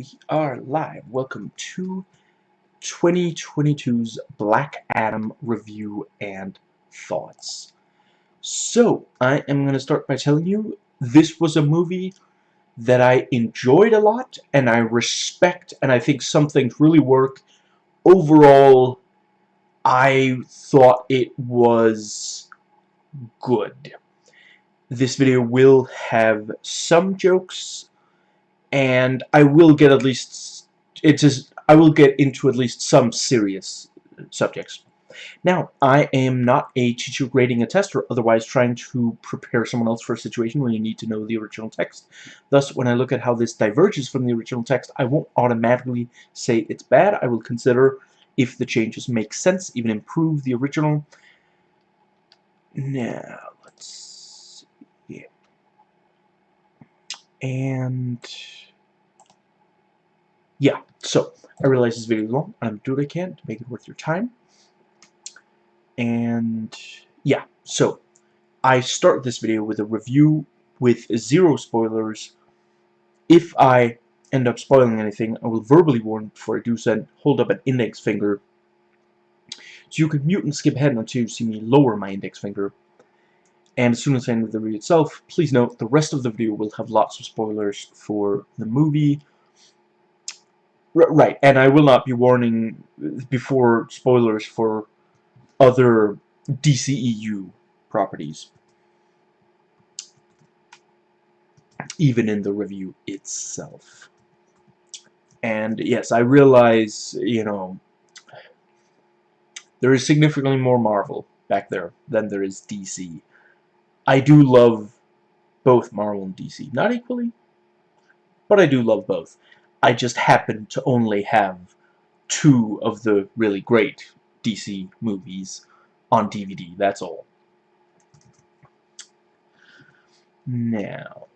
we are live. Welcome to 2022's Black Adam review and thoughts. So, I am going to start by telling you this was a movie that I enjoyed a lot and I respect and I think some things really work. Overall, I thought it was good. This video will have some jokes and I will get at least it is I will get into at least some serious subjects. Now, I am not a teacher grading a test or otherwise trying to prepare someone else for a situation where you need to know the original text. Thus, when I look at how this diverges from the original text, I won't automatically say it's bad. I will consider if the changes make sense, even improve the original. Now, let's see. And yeah, so I realize this video is long. I'm doing what I can to make it worth your time. And yeah, so I start this video with a review with zero spoilers. If I end up spoiling anything, I will verbally warn before I do so and hold up an index finger. So you can mute and skip ahead until you see me lower my index finger. And as soon as I end the review itself, please note the rest of the video will have lots of spoilers for the movie, right, and I will not be warning before spoilers for other DCEU properties. Even in the review itself. And yes, I realize, you know, there is significantly more Marvel back there than there is DC. I do love both Marvel and DC. Not equally, but I do love both. I just happen to only have two of the really great DC movies on DVD, that's all. Now,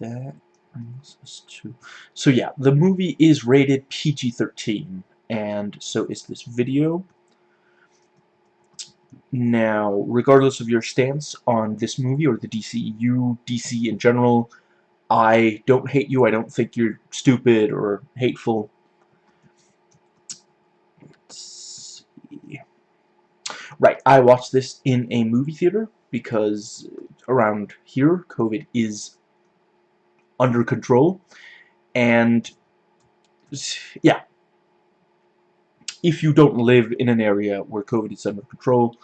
that brings us to... So yeah, the movie is rated PG-13, and so is this video. Now, regardless of your stance on this movie or the DCU, DC in general, I don't hate you. I don't think you're stupid or hateful. Right, I watched this in a movie theater because around here, COVID is under control. And, yeah. If you don't live in an area where COVID is under control,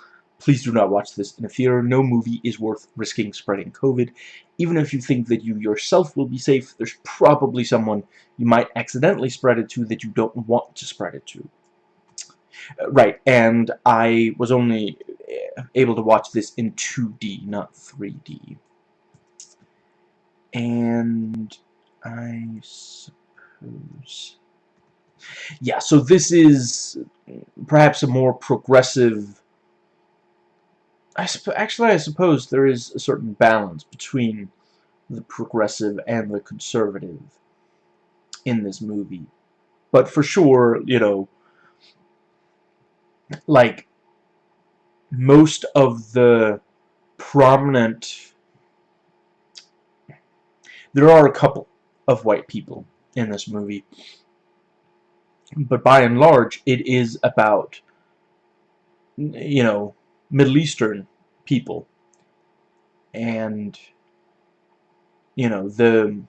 Please do not watch this in a theater. No movie is worth risking spreading COVID. Even if you think that you yourself will be safe, there's probably someone you might accidentally spread it to that you don't want to spread it to. Uh, right, and I was only uh, able to watch this in 2D, not 3D. And I suppose... Yeah, so this is perhaps a more progressive I actually, I suppose there is a certain balance between the progressive and the conservative in this movie. But for sure, you know, like, most of the prominent... There are a couple of white people in this movie. But by and large, it is about, you know, Middle Eastern people. And you know, the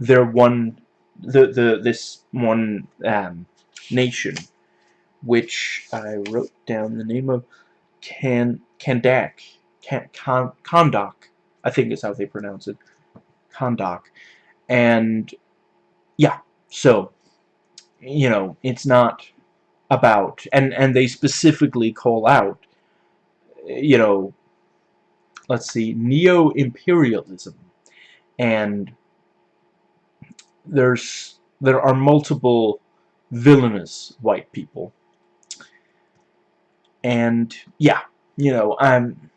their one the the this one um, nation which I wrote down the name of Can Kandak Kan Kahndaq I think is how they pronounce it Kahndaq and yeah so you know it's not about and and they specifically call out you know, let's see, neo-imperialism. And there's there are multiple villainous white people. And yeah, you know, I'm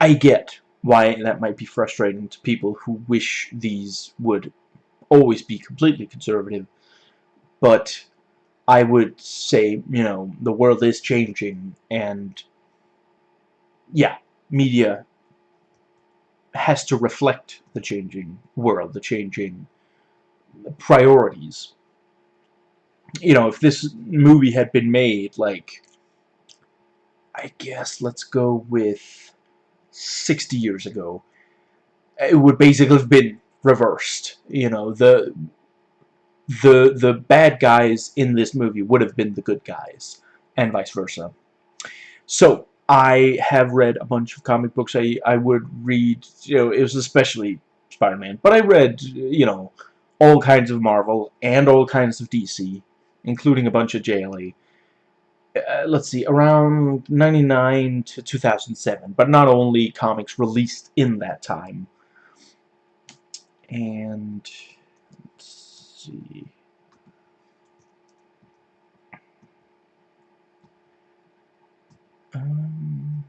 I get why that might be frustrating to people who wish these would always be completely conservative. But I would say, you know, the world is changing and yeah, media has to reflect the changing world, the changing priorities. You know, if this movie had been made, like, I guess let's go with 60 years ago, it would basically have been reversed. You know, the the the bad guys in this movie would have been the good guys, and vice versa. So I have read a bunch of comic books. I I would read, you know, it was especially Spider-Man, but I read, you know, all kinds of Marvel and all kinds of DC, including a bunch of JLA. Uh, let's see, around 99 to 2007, but not only comics released in that time. And see. Um,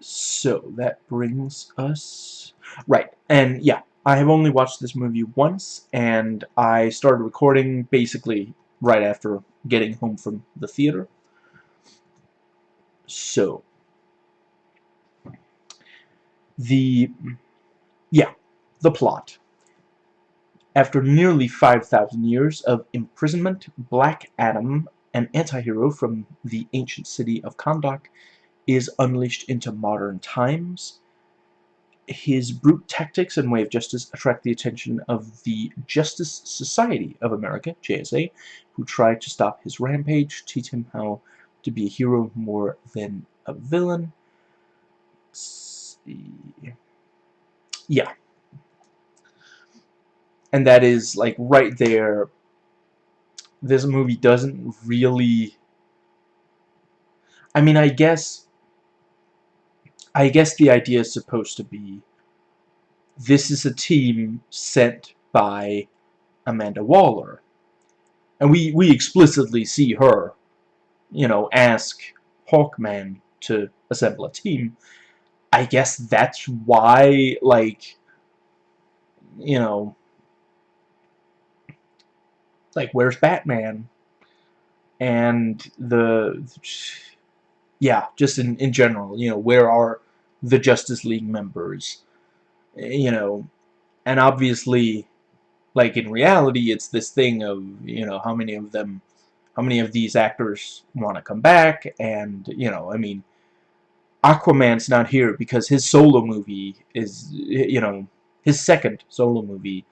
so that brings us right and yeah I have only watched this movie once and I started recording basically right after getting home from the theater so the yeah the plot after nearly 5,000 years of imprisonment Black Adam an anti-hero from the ancient city of Kahndaq is unleashed into modern times his brute tactics and way of justice attract the attention of the Justice Society of America, JSA, who try to stop his rampage, teach him how to be a hero more than a villain. Yeah. And that is, like, right there. This movie doesn't really... I mean, I guess... I guess the idea is supposed to be this is a team sent by Amanda Waller. And we, we explicitly see her you know, ask Hawkman to assemble a team, I guess that's why, like, you know, like, where's Batman? And the, yeah, just in, in general, you know, where are the Justice League members? You know, and obviously, like, in reality, it's this thing of, you know, how many of them how many of these actors want to come back, and, you know, I mean, Aquaman's not here because his solo movie is, you know, his second solo movie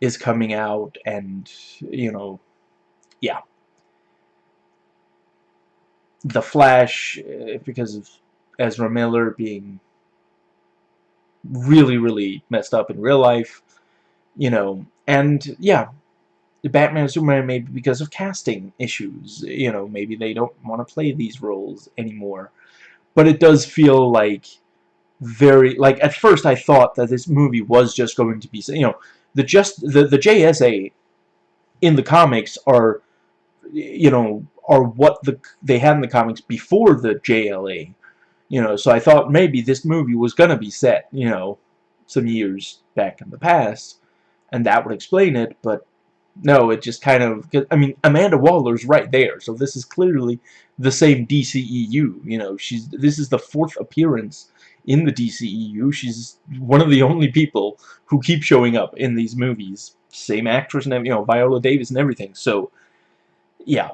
is coming out, and, you know, yeah. The Flash, eh, because of Ezra Miller being really, really messed up in real life, you know, and, yeah, the Batman and Superman maybe because of casting issues. You know, maybe they don't want to play these roles anymore. But it does feel like very like at first I thought that this movie was just going to be you know the just the the JSA in the comics are you know are what the they had in the comics before the JLA you know so I thought maybe this movie was gonna be set you know some years back in the past and that would explain it but no, it just kind of, I mean, Amanda Waller's right there, so this is clearly the same DCEU, you know, she's, this is the fourth appearance in the DCEU, she's one of the only people who keep showing up in these movies, same actress and, you know, Viola Davis and everything, so, yeah.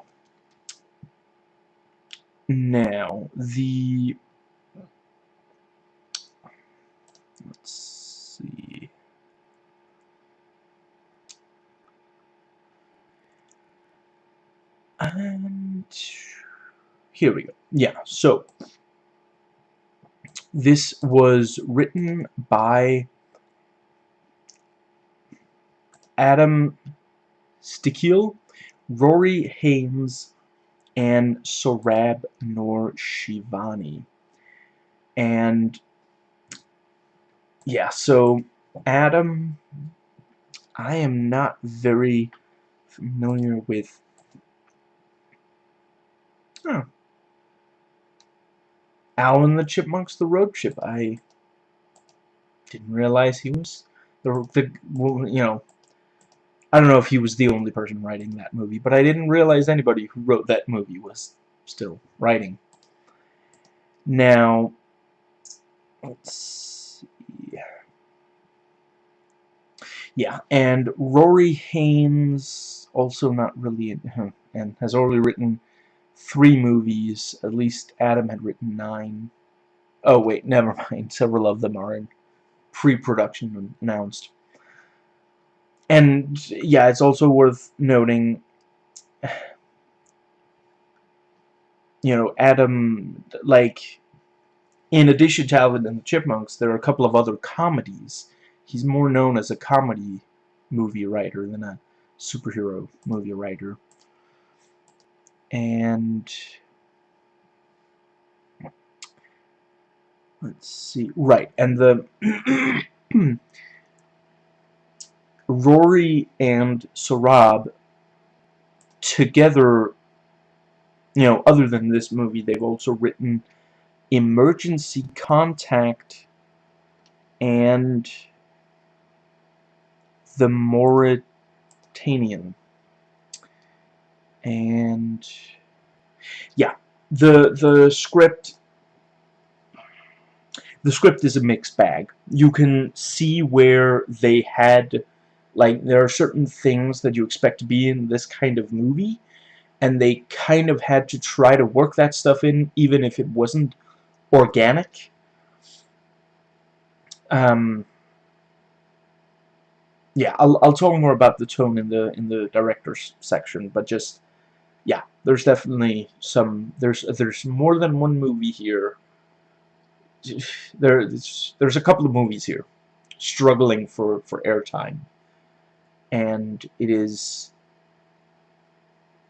Now, the, let's see, and here we go. Yeah, so this was written by Adam Sztykiel, Rory Haines, and Sohrab Noshirvani. And yeah, so Adam, I am not very familiar with Oh. Alvin the Chipmunk's the road chip. I didn't realize he was the, the you know I don't know if he was the only person writing that movie, but I didn't realize anybody who wrote that movie was still writing. Now, let's see. Yeah, and Rory Haines, also not really, and has already written three movies. At least Adam had written nine. Oh, wait, never mind. Several of them are in pre-production announced. And, yeah, it's also worth noting, you know, Adam, like, in addition to Alvin and the Chipmunks, there are a couple of other comedies. He's more known as a comedy movie writer than a superhero movie writer. And let's see, right, and the Rory and Sohrab together, you know, other than this movie, they've also written Emergency Contact and The Mauritanian. And yeah, the the script the script is a mixed bag. You can see where they had like, there are certain things that you expect to be in this kind of movie, and they kind of had to try to work that stuff in, even if it wasn't organic. Um, yeah, I'll, I'll talk more about the tone in the in the director's section, but just yeah, there's definitely some there's there's more than one movie here. There's there's a couple of movies here struggling for for airtime and it is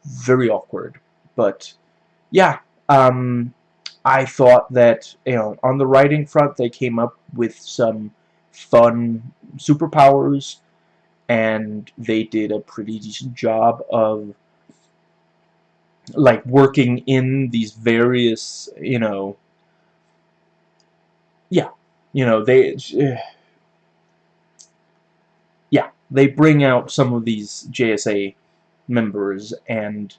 very awkward. But yeah, um, I thought that you know on the writing front they came up with some fun superpowers, and they did a pretty decent job of like working in these various you know yeah you know they yeah, they bring out some of these JSA members and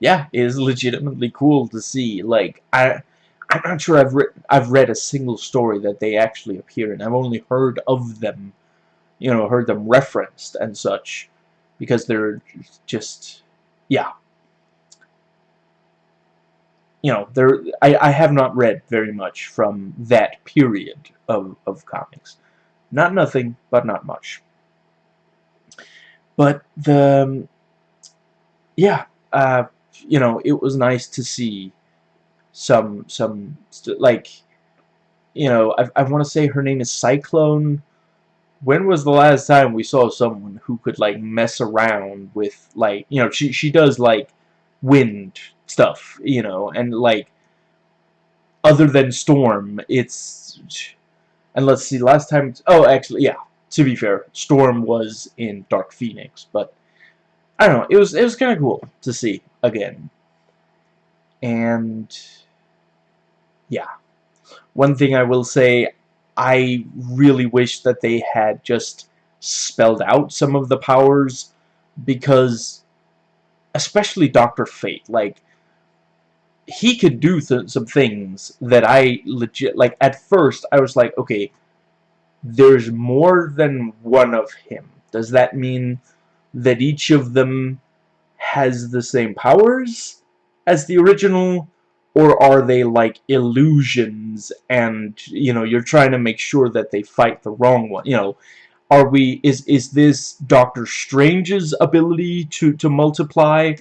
yeah, it is legitimately cool to see. Like I I'm not sure I've read I've read a single story that they actually appear in. I've only heard of them, you know, heard them referenced and such because they're just yeah. You know, there I, I have not read very much from that period of, of comics. Not nothing, but not much. But the, um, yeah, uh, you know, it was nice to see some, some, like, you know, I, I want to say her name is Cyclone. When was the last time we saw someone who could, like, mess around with, like, you know, she, she does, like, wind stuff, you know, and, like, other than Storm, it's, and let's see, last time, oh, actually, yeah, to be fair, Storm was in Dark Phoenix, but I don't know. It was it was kind of cool to see again. And yeah, one thing I will say, I really wish that they had just spelled out some of the powers because, especially Doctor Fate, like he could do th some things that I legit like. At first, I was like, okay there's more than one of him. Does that mean that each of them has the same powers as the original? Or are they like illusions and, you know, you're trying to make sure that they fight the wrong one? You know, are we, is, is this Doctor Strange's ability to, to multiply?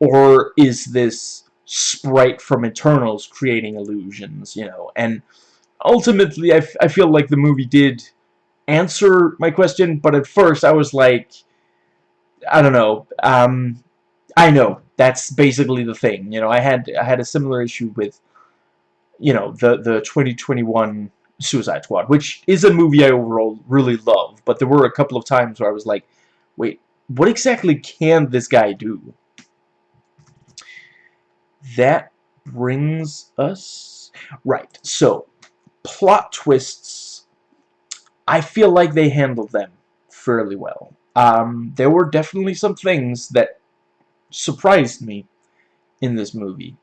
Or is this Sprite from Eternals creating illusions, you know? And ultimately, I, I feel like the movie did answer my question, but at first I was like, I don't know. Um, I know that's basically the thing. You know, I had I had a similar issue with, you know, the the 2021 Suicide Squad, which is a movie I overall really love. But there were a couple of times where I was like, wait, what exactly can this guy do? That brings us right. So plot twists, I feel like they handled them fairly well. um, there were definitely some things that surprised me in this movie.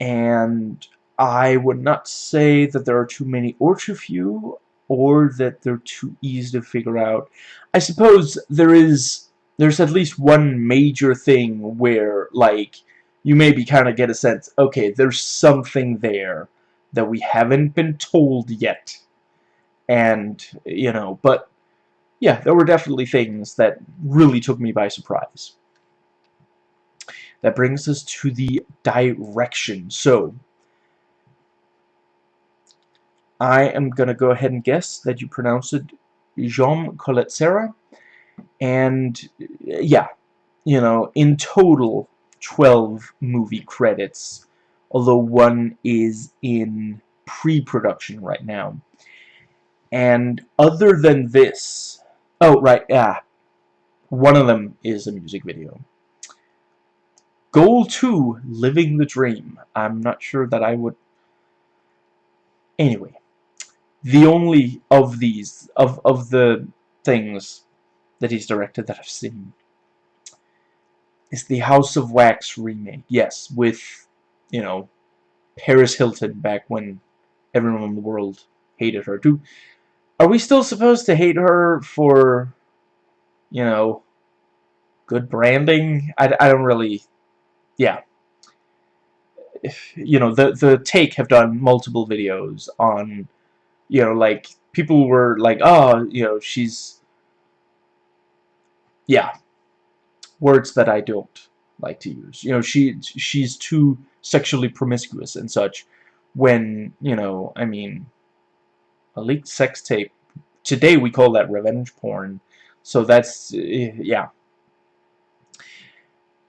And I would not say that there are too many or too few, or that they're too easy to figure out. I suppose there is, there's at least one major thing where, like, you maybe kind of get a sense, okay, there's something there that we haven't been told yet. And, you know, but, yeah, there were definitely things that really took me by surprise. That brings us to the direction. So, I am going to go ahead and guess that you pronounce it Jean Collet-Serra. And, yeah, you know, in total, 12 movie credits. Although one is in pre-production right now. And other than this... Oh, right, yeah. One of them is a music video. Goal 2, Living the Dream. I'm not sure that I would... Anyway, the only of these, of, of the things that he's directed that I've seen, is the House of Wax remake. Yes, with, you know, Paris Hilton back when everyone in the world hated her. Do, are we still supposed to hate her for, you know, good branding? I, I don't really yeah. If, you know, the, the Take have done multiple videos on, you know, like, people were like, oh, you know, she's, yeah, words that I don't like to use. You know, she she's too sexually promiscuous and such when, you know, I mean, a leaked sex tape, today we call that revenge porn, so that's, eh, yeah.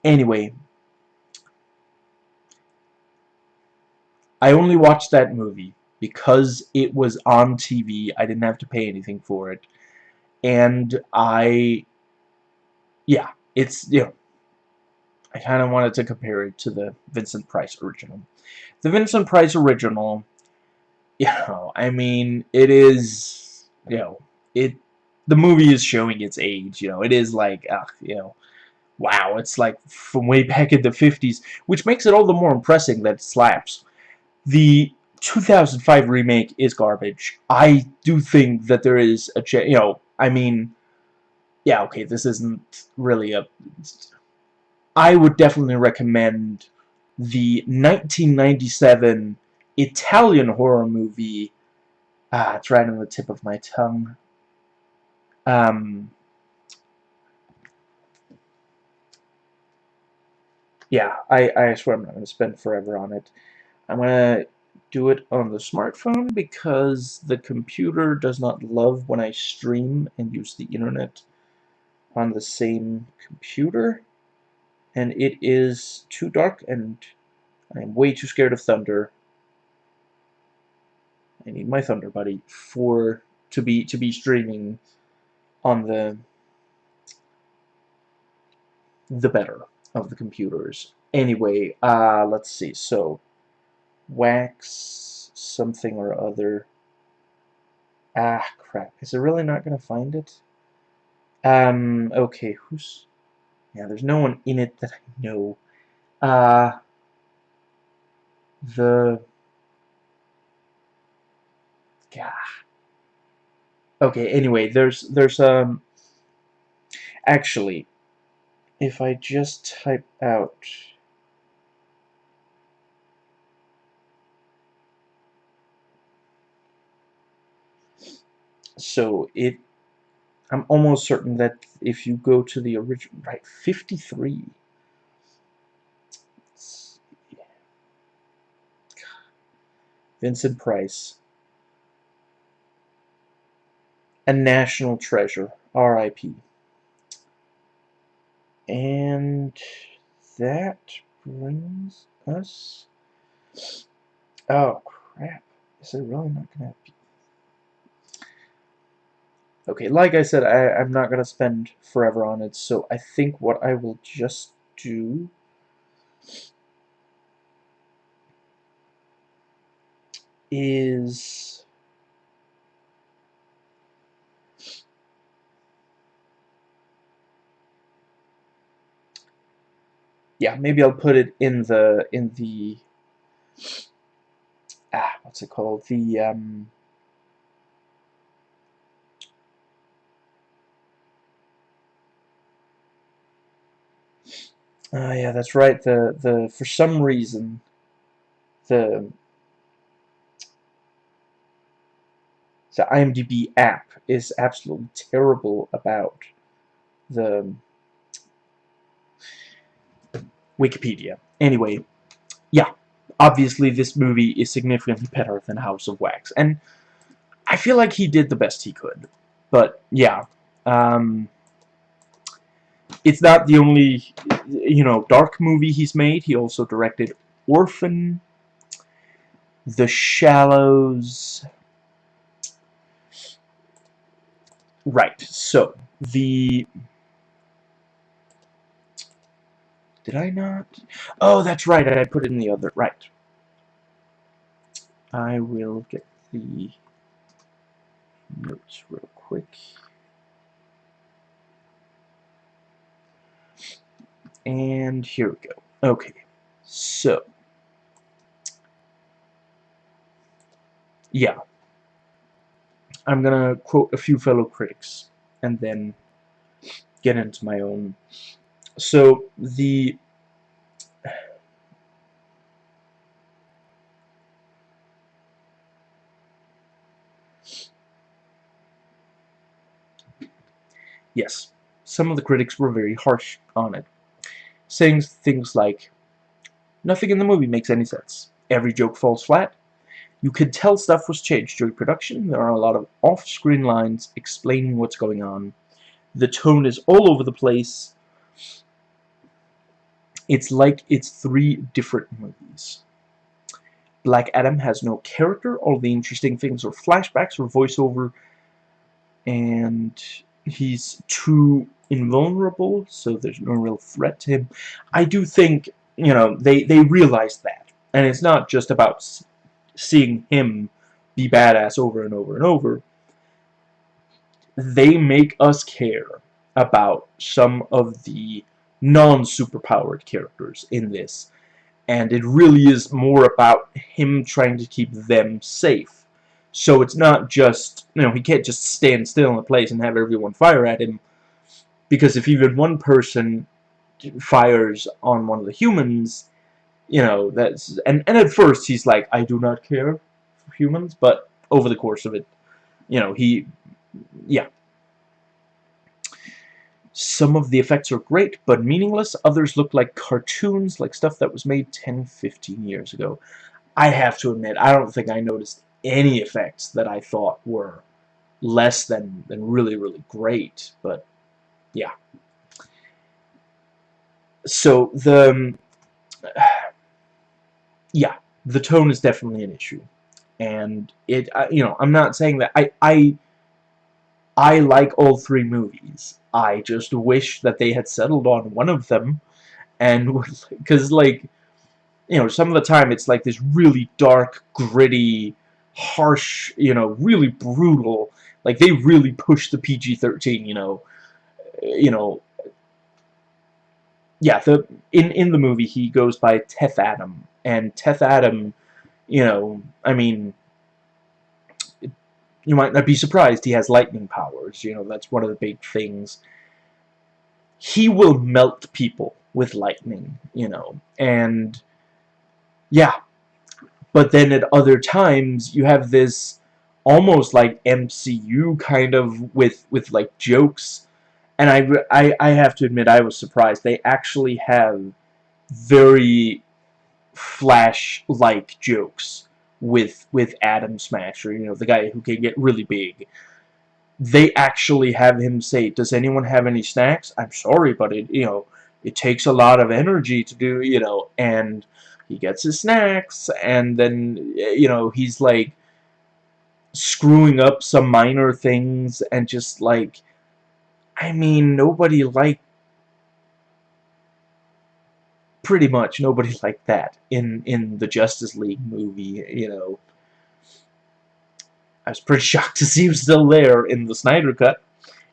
Anyway, I only watched that movie because it was on TV. I didn't have to pay anything for it. And I, yeah, it's, you know, I kind of wanted to compare it to the Vincent Price original. The Vincent Price original, you know, I mean, it is, you know, it, the movie is showing its age, you know, it is like, ugh, you know, wow, it's like from way back in the 50s, which makes it all the more impressive that it slaps. The 2005 remake is garbage. I do think that there is a you know, I mean, yeah, okay, this isn't really a... I would definitely recommend the 1997 Italian horror movie, ah, it's right on the tip of my tongue, um, yeah, I, I swear I'm not going to spend forever on it. I'm going to do it on the smartphone because the computer does not love when I stream and use the internet on the same computer. And it is too dark and I am way too scared of thunder. I need my Thunder Buddy for to be to be streaming on the the better of the computers. Anyway, uh, let's see. So wax something or other. Ah, crap. Is it really not going to find it? Um, okay, who's... Yeah, there's no one in it that I know. Uh, the... Gah. Okay, anyway, there's, there's, um... Actually, if I just type out... So it, I'm almost certain that if you go to the original, right, 53. Vincent Price. A national treasure. R.I.P. And that brings us... Oh, crap. Is it really not to be... Okay, like I said, I, I'm not going to spend forever on it, so I think what I will just do... is... Yeah, maybe I'll put it in the, in the, ah, what's it called, the, um, Oh yeah, that's right. The the for some reason the the IMDb app is absolutely terrible about the Wikipedia. Anyway, yeah, obviously this movie is significantly better than House of Wax, and I feel like he did the best he could. But yeah, um, it's not the only, you know, dark movie he's made. He also directed Orphan, The Shallows. Right, so, the... Did I not? Oh, that's right, I put it in the other, right. I will get the notes real quick. And here we go. Okay, so yeah, I'm gonna quote a few fellow critics and then get into my own. So the yes, some of the critics were very harsh on it saying things like, Nothing in the movie makes any sense. Every joke falls flat. You could tell stuff was changed during production. There are a lot of off-screen lines explaining what's going on. The tone is all over the place. It's like it's three different movies. Black Adam has no character. All the interesting things are flashbacks or voiceover. And he's too invulnerable, so there's no real threat to him. I do think, you know, they, they realize that. And it's not just about seeing him be badass over and over and over. They make us care about some of the non-superpowered characters in this. And it really is more about him trying to keep them safe. So it's not just, you know, he can't just stand still in a place and have everyone fire at him because if even one person fires on one of the humans, you know, that's... And, and at first he's like, I do not care for humans, but over the course of it, you know, he... Yeah. Some of the effects are great, but meaningless. Others look like cartoons, like stuff that was made 10, 15 years ago. I have to admit, I don't think I noticed any effects that I thought were less than, than really, really great, but yeah. So the um, yeah, the tone is definitely an issue, and it you know I'm not saying that I I I like all three movies. I just wish that they had settled on one of them, and because like you know some of the time it's like this really dark, gritty, harsh, you know, really brutal. Like they really push the PG-13, you know, you know, yeah, the in in the movie he goes by Teth Adam, and Teth Adam, you know, I mean, you might not be surprised he has lightning powers. You know, that's one of the big things. He will melt people with lightning, you know, and yeah. But then at other times you have this almost like MCU kind of with with like jokes and I, I, I have to admit I was surprised. They actually have very Flash-like jokes with with Atom Smasher, you know, the guy who can get really big. They actually have him say, "Does anyone have any snacks?" I'm sorry, but it you know it takes a lot of energy to do you know, and he gets his snacks, and then you know he's like screwing up some minor things and just like I mean, nobody liked pretty much nobody liked that in in the Justice League movie, you know. I was pretty shocked to see him still there in the Snyder Cut.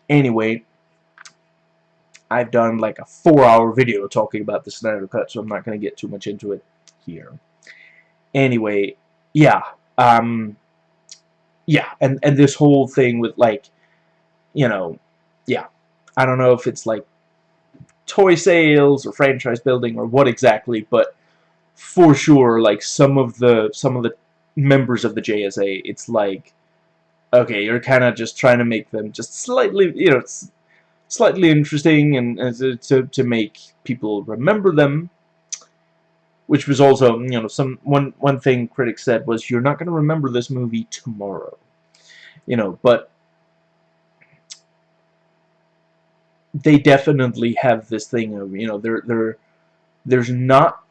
Anyway, I've done like a four-hour video talking about the Snyder Cut, so I'm not going to get too much into it here. Anyway, yeah, um, yeah, and, and this whole thing with, like, you know, yeah, I don't know if it's, like, toy sales or franchise building or what exactly, but for sure, like, some of the, some of the members of the JSA, it's like, okay, you're kind of just trying to make them just slightly, you know, slightly interesting and, and to, to make people remember them, which was also, you know, some one one thing critics said was you're not going to remember this movie tomorrow, you know, but they definitely have this thing of, you know, they're they're there's not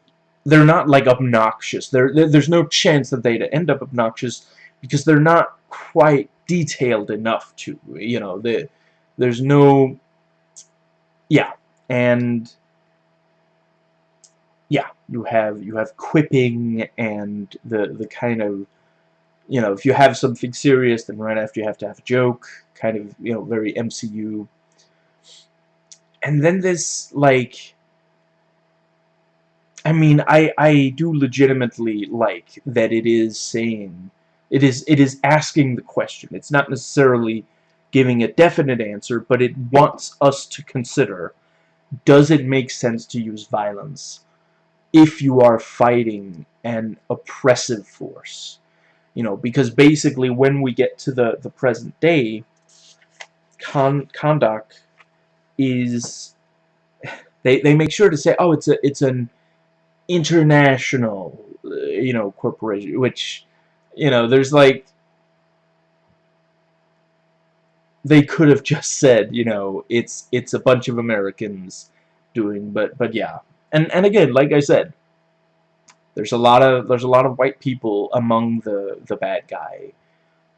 they're not like obnoxious. There there's no chance that they'd end up obnoxious because they're not quite detailed enough to, you know, the there's no yeah, and yeah, you have you have quipping and the the kind of you know if you have something serious, then right after you have to have a joke, kind of you know very MCU. And then this like. I mean, I I do legitimately like that it is saying it is it is asking the question. It's not necessarily giving a definite answer, but it wants us to consider does it make sense to use violence if you are fighting an oppressive force? You know, because basically when we get to the, the present day, Con Kahndaq is they they make sure to say, oh, it's a it's an international uh, you know corporation, which you know there's like they could have just said, you know, it's it's a bunch of Americans doing, but but yeah, and and again, like I said, there's a lot of there's a lot of white people among the the bad guy,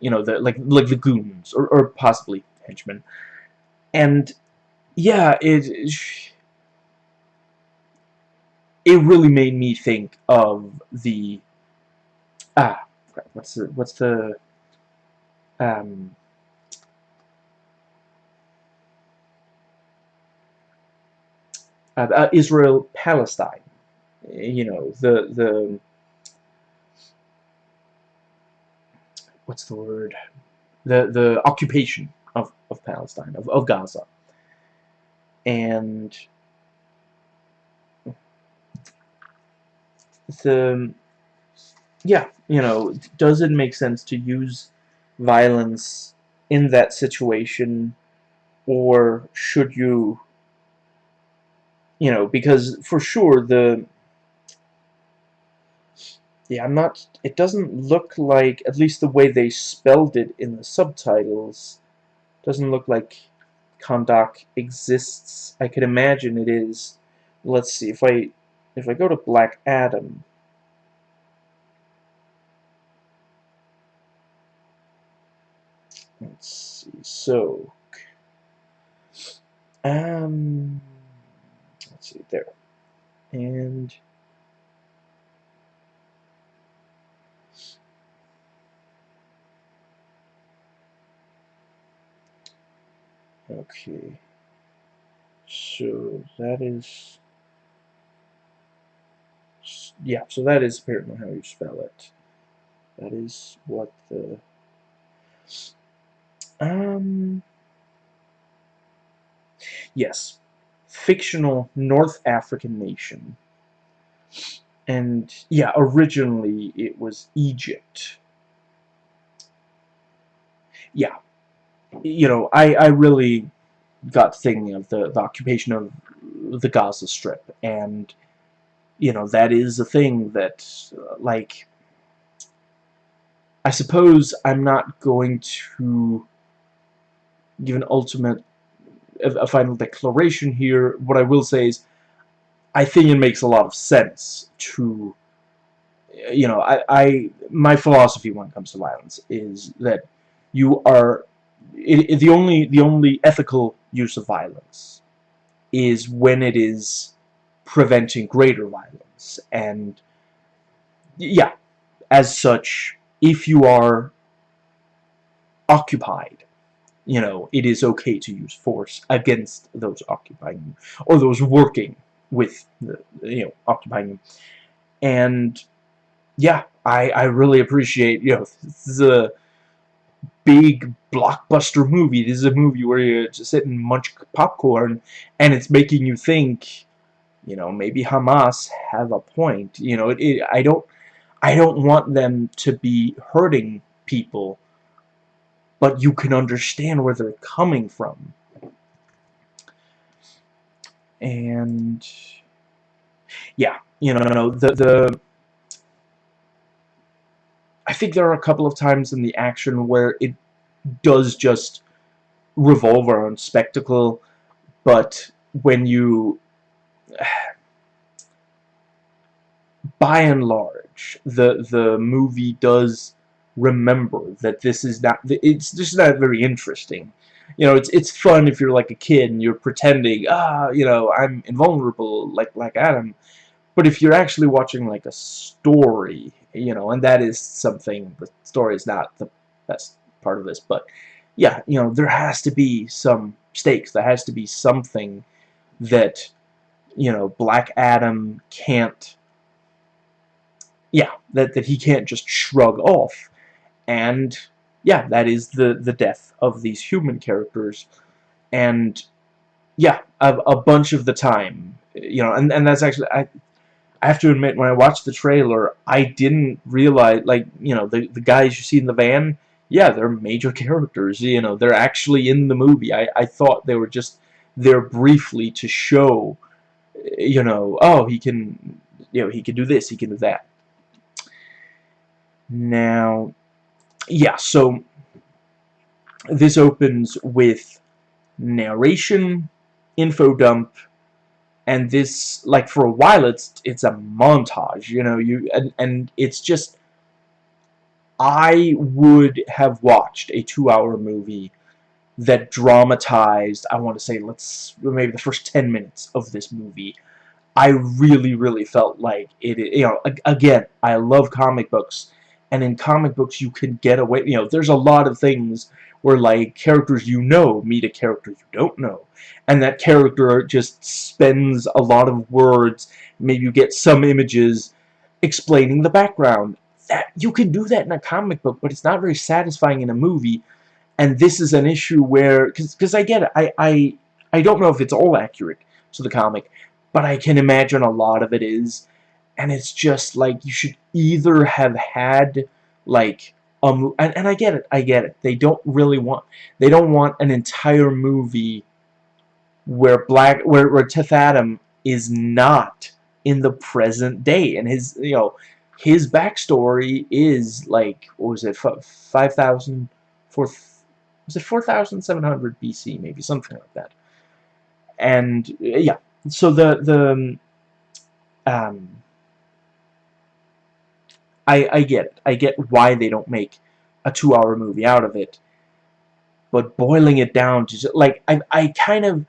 you know, the like like the goons or or possibly henchmen, and yeah, it it really made me think of the ah what's the what's the um uh, uh, Israel Palestine you know the the what's the word? The the occupation of, of Palestine of, of Gaza and the yeah you know does it make sense to use violence in that situation? Or should you you know, because for sure the yeah, I'm not it doesn't look like at least the way they spelled it in the subtitles doesn't look like Kahndaq exists. I could imagine it is. Let's see if I if I go to Black Adam Let's see. So um let's see there and okay so that is yeah so that is apparently how you spell it that is what the um yes fictional North African nation. And yeah, originally it was Egypt. Yeah. You know, I, I really got thinking of the, the occupation of the Gaza Strip. And, you know, that is a thing that, uh, like, I suppose I'm not going to give an ultimate a final declaration here. What I will say is, I think it makes a lot of sense to, you know, I, I my philosophy when it comes to violence is that you are it, it, the only the only ethical use of violence is when it is preventing greater violence and yeah as such if you are occupied you know, it is okay to use force against those occupying you, or those working with, the, you know, occupying you. And, yeah, I, I really appreciate, you know, a big blockbuster movie. This is a movie where you just sit and munch popcorn, and it's making you think, you know, maybe Hamas have a point. You know, it, it, I don't, I don't want them to be hurting people but you can understand where they're coming from. And yeah, you know, the the I think there are a couple of times in the action where it does just revolve around spectacle, but when you by and large the the movie does remember that this is not it's just not very interesting. You know it's it's fun if you're like a kid and you're pretending ah you know I'm invulnerable like like Adam. But if you're actually watching like a story you know and that is something the story is not the best part of this but yeah you know there has to be some stakes there has to be something that you know Black Adam can't yeah that that he can't just shrug off and yeah, that is the the death of these human characters, and yeah, a, a bunch of the time, you know, and and that's actually I. I have to admit, when I watched the trailer, I didn't realize, like, you know, the, the guys you see in the van, yeah, they're major characters, you know, they're actually in the movie. I, I thought they were just there briefly to show, you know, oh, he can, you know, he can do this, he can do that. Now, yeah, so this opens with narration, info dump, and this like for a while it's it's a montage, you know, you and and it's just I would have watched a 2-hour movie that dramatized, I want to say let's maybe the first 10 minutes of this movie. I really really felt like it you know again, I love comic books and in comic books you can get away you know there's a lot of things where like characters you know meet a character you don't know and that character just spends a lot of words maybe you get some images explaining the background. That you can do that in a comic book but it's not very satisfying in a movie and this is an issue where because I get it I, I I don't know if it's all accurate to the comic but I can imagine a lot of it is and it's just like you should either have had like um and, and I get it I get it. They don't really want they don't want an entire movie where black where, where Teth Adam is not in the present day and his you know his backstory is like what was it 5,000 was it 4,700 BC maybe something like that. And yeah so the the um I, I get it. I get why they don't make a two-hour movie out of it. But boiling it down to like, I, I kind of...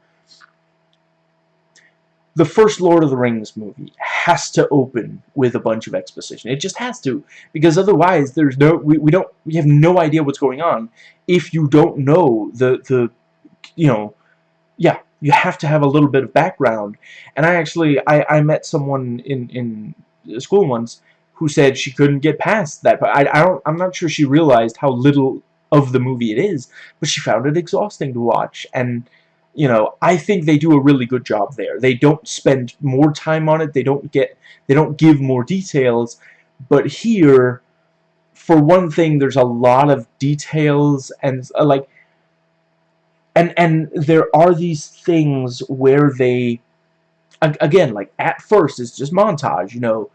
The first Lord of the Rings movie has to open with a bunch of exposition. It just has to. Because otherwise, there's no... We, we don't... We have no idea what's going on if you don't know the... the you know... Yeah, you have to have a little bit of background. And I actually... I, I met someone in, in school once who said she couldn't get past that. But I, I don't, I'm not sure she realized how little of the movie it is, but she found it exhausting to watch. And, you know, I think they do a really good job there. They don't spend more time on it. They don't get, they don't give more details. But here, for one thing, there's a lot of details and, uh, like, and, and there are these things where they, again, like, at first, it's just montage, you know,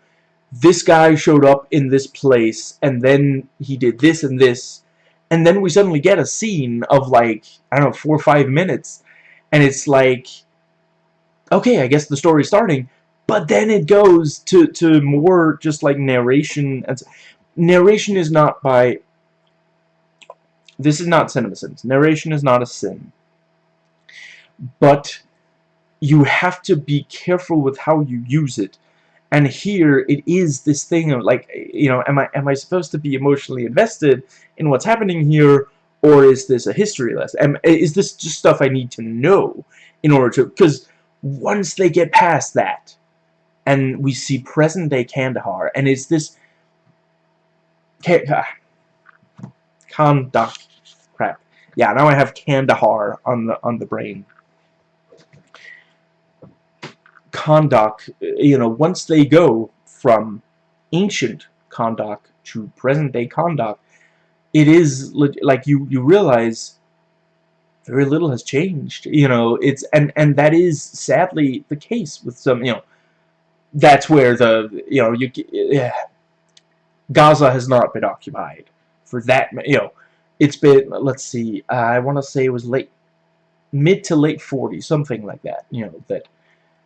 this guy showed up in this place and then he did this and this and then we suddenly get a scene of like I don't know four or five minutes and it's like okay I guess the story's starting but then it goes to to more just like narration and narration is not by this is not cinema sins. Narration is not a sin. But you have to be careful with how you use it and here it is this thing of like you know am I am I supposed to be emotionally invested in what's happening here or is this a history lesson? And is this just stuff I need to know in order to... Because once they get past that, and we see present-day Kandahar, and is this... Kahndaq. Ah, crap. Yeah, now I have Kandahar on the on the brain. Kahndaq, you know, once they go from ancient Kahndaq to present-day Kahndaq, it is like you you realize very little has changed. You know, it's and and that is sadly the case with some. You know, that's where the you know you yeah, Gaza has not been occupied for that. You know, it's been let's see, I want to say it was late mid to late 40s, something like that. You know that.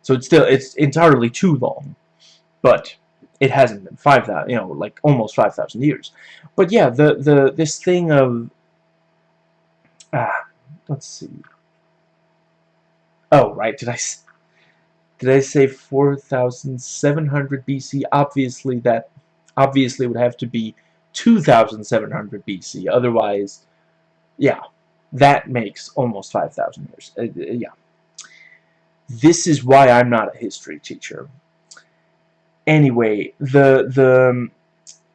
So it's still it's entirely too long, but it hasn't been 5,000, you know, like almost 5,000 years. But yeah, the the this thing of ah, let's see. Oh, right, did I did I say 4,700 BC? Obviously that obviously would have to be 2,700 BC. Otherwise, yeah, that makes almost 5,000 years. Uh, uh, yeah. This is why I'm not a history teacher anyway, the the um,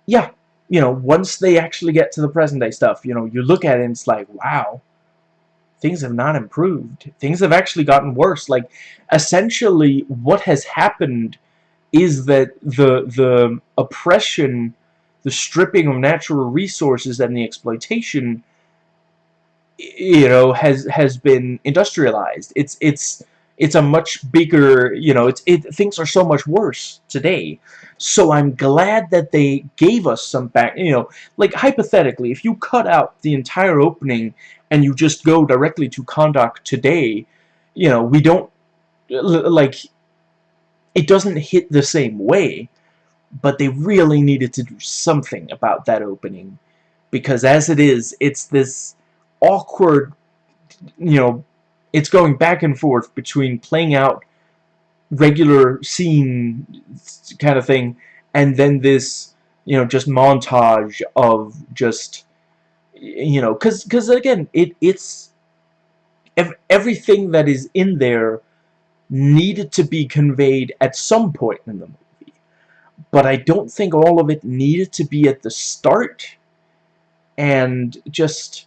yeah, you know, once they actually get to the present day stuff, you know, you look at it and it's like, wow, things have not improved. Things have actually gotten worse. Like, essentially, what has happened is that the the oppression, the stripping of natural resources, and the exploitation, you know, has has been industrialized. It's it's it's a much bigger, you know, it's it things are so much worse today. So I'm glad that they gave us some back, you know, like hypothetically, if you cut out the entire opening and you just go directly to Kahndaq today, you know, we don't like it doesn't hit the same way, but they really needed to do something about that opening because as it is, it's this awkward, you know, it's going back and forth between playing out regular scene kind of thing and then this you know just montage of just you know because because again it it's everything that is in there needed to be conveyed at some point in the movie. But I don't think all of it needed to be at the start and just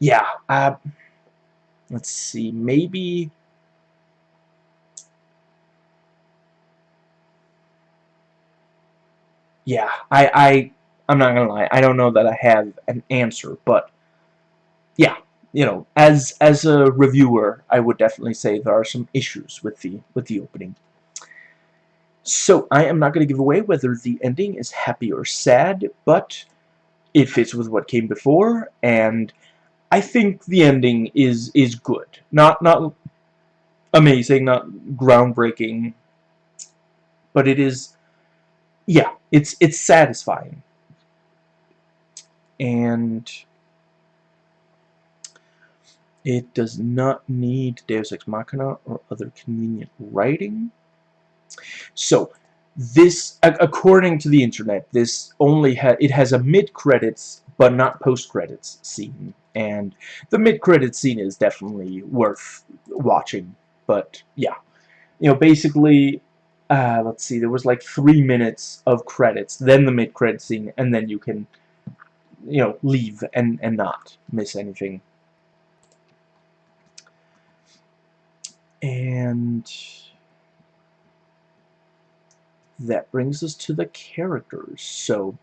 yeah uh, let's see, maybe... Yeah, I, I, I'm not gonna lie, I don't know that I have an answer, but yeah, you know, as as a reviewer, I would definitely say there are some issues with the with the opening. So I am not to give away whether the ending is happy or sad, but it fits with what came before, and I think the ending is is good. Not not amazing, not groundbreaking, but it is yeah, it's it's satisfying. And it does not need Deus Ex Machina or other convenient writing. So, this, according to the internet, this only ha it has a mid-credits but not post-credits scene. And the mid-credits scene is definitely worth watching but yeah. You know basically uh, let's see there was like three minutes of credits then the mid-credit scene and then you can you know leave and and not miss anything. And that brings us to the characters. So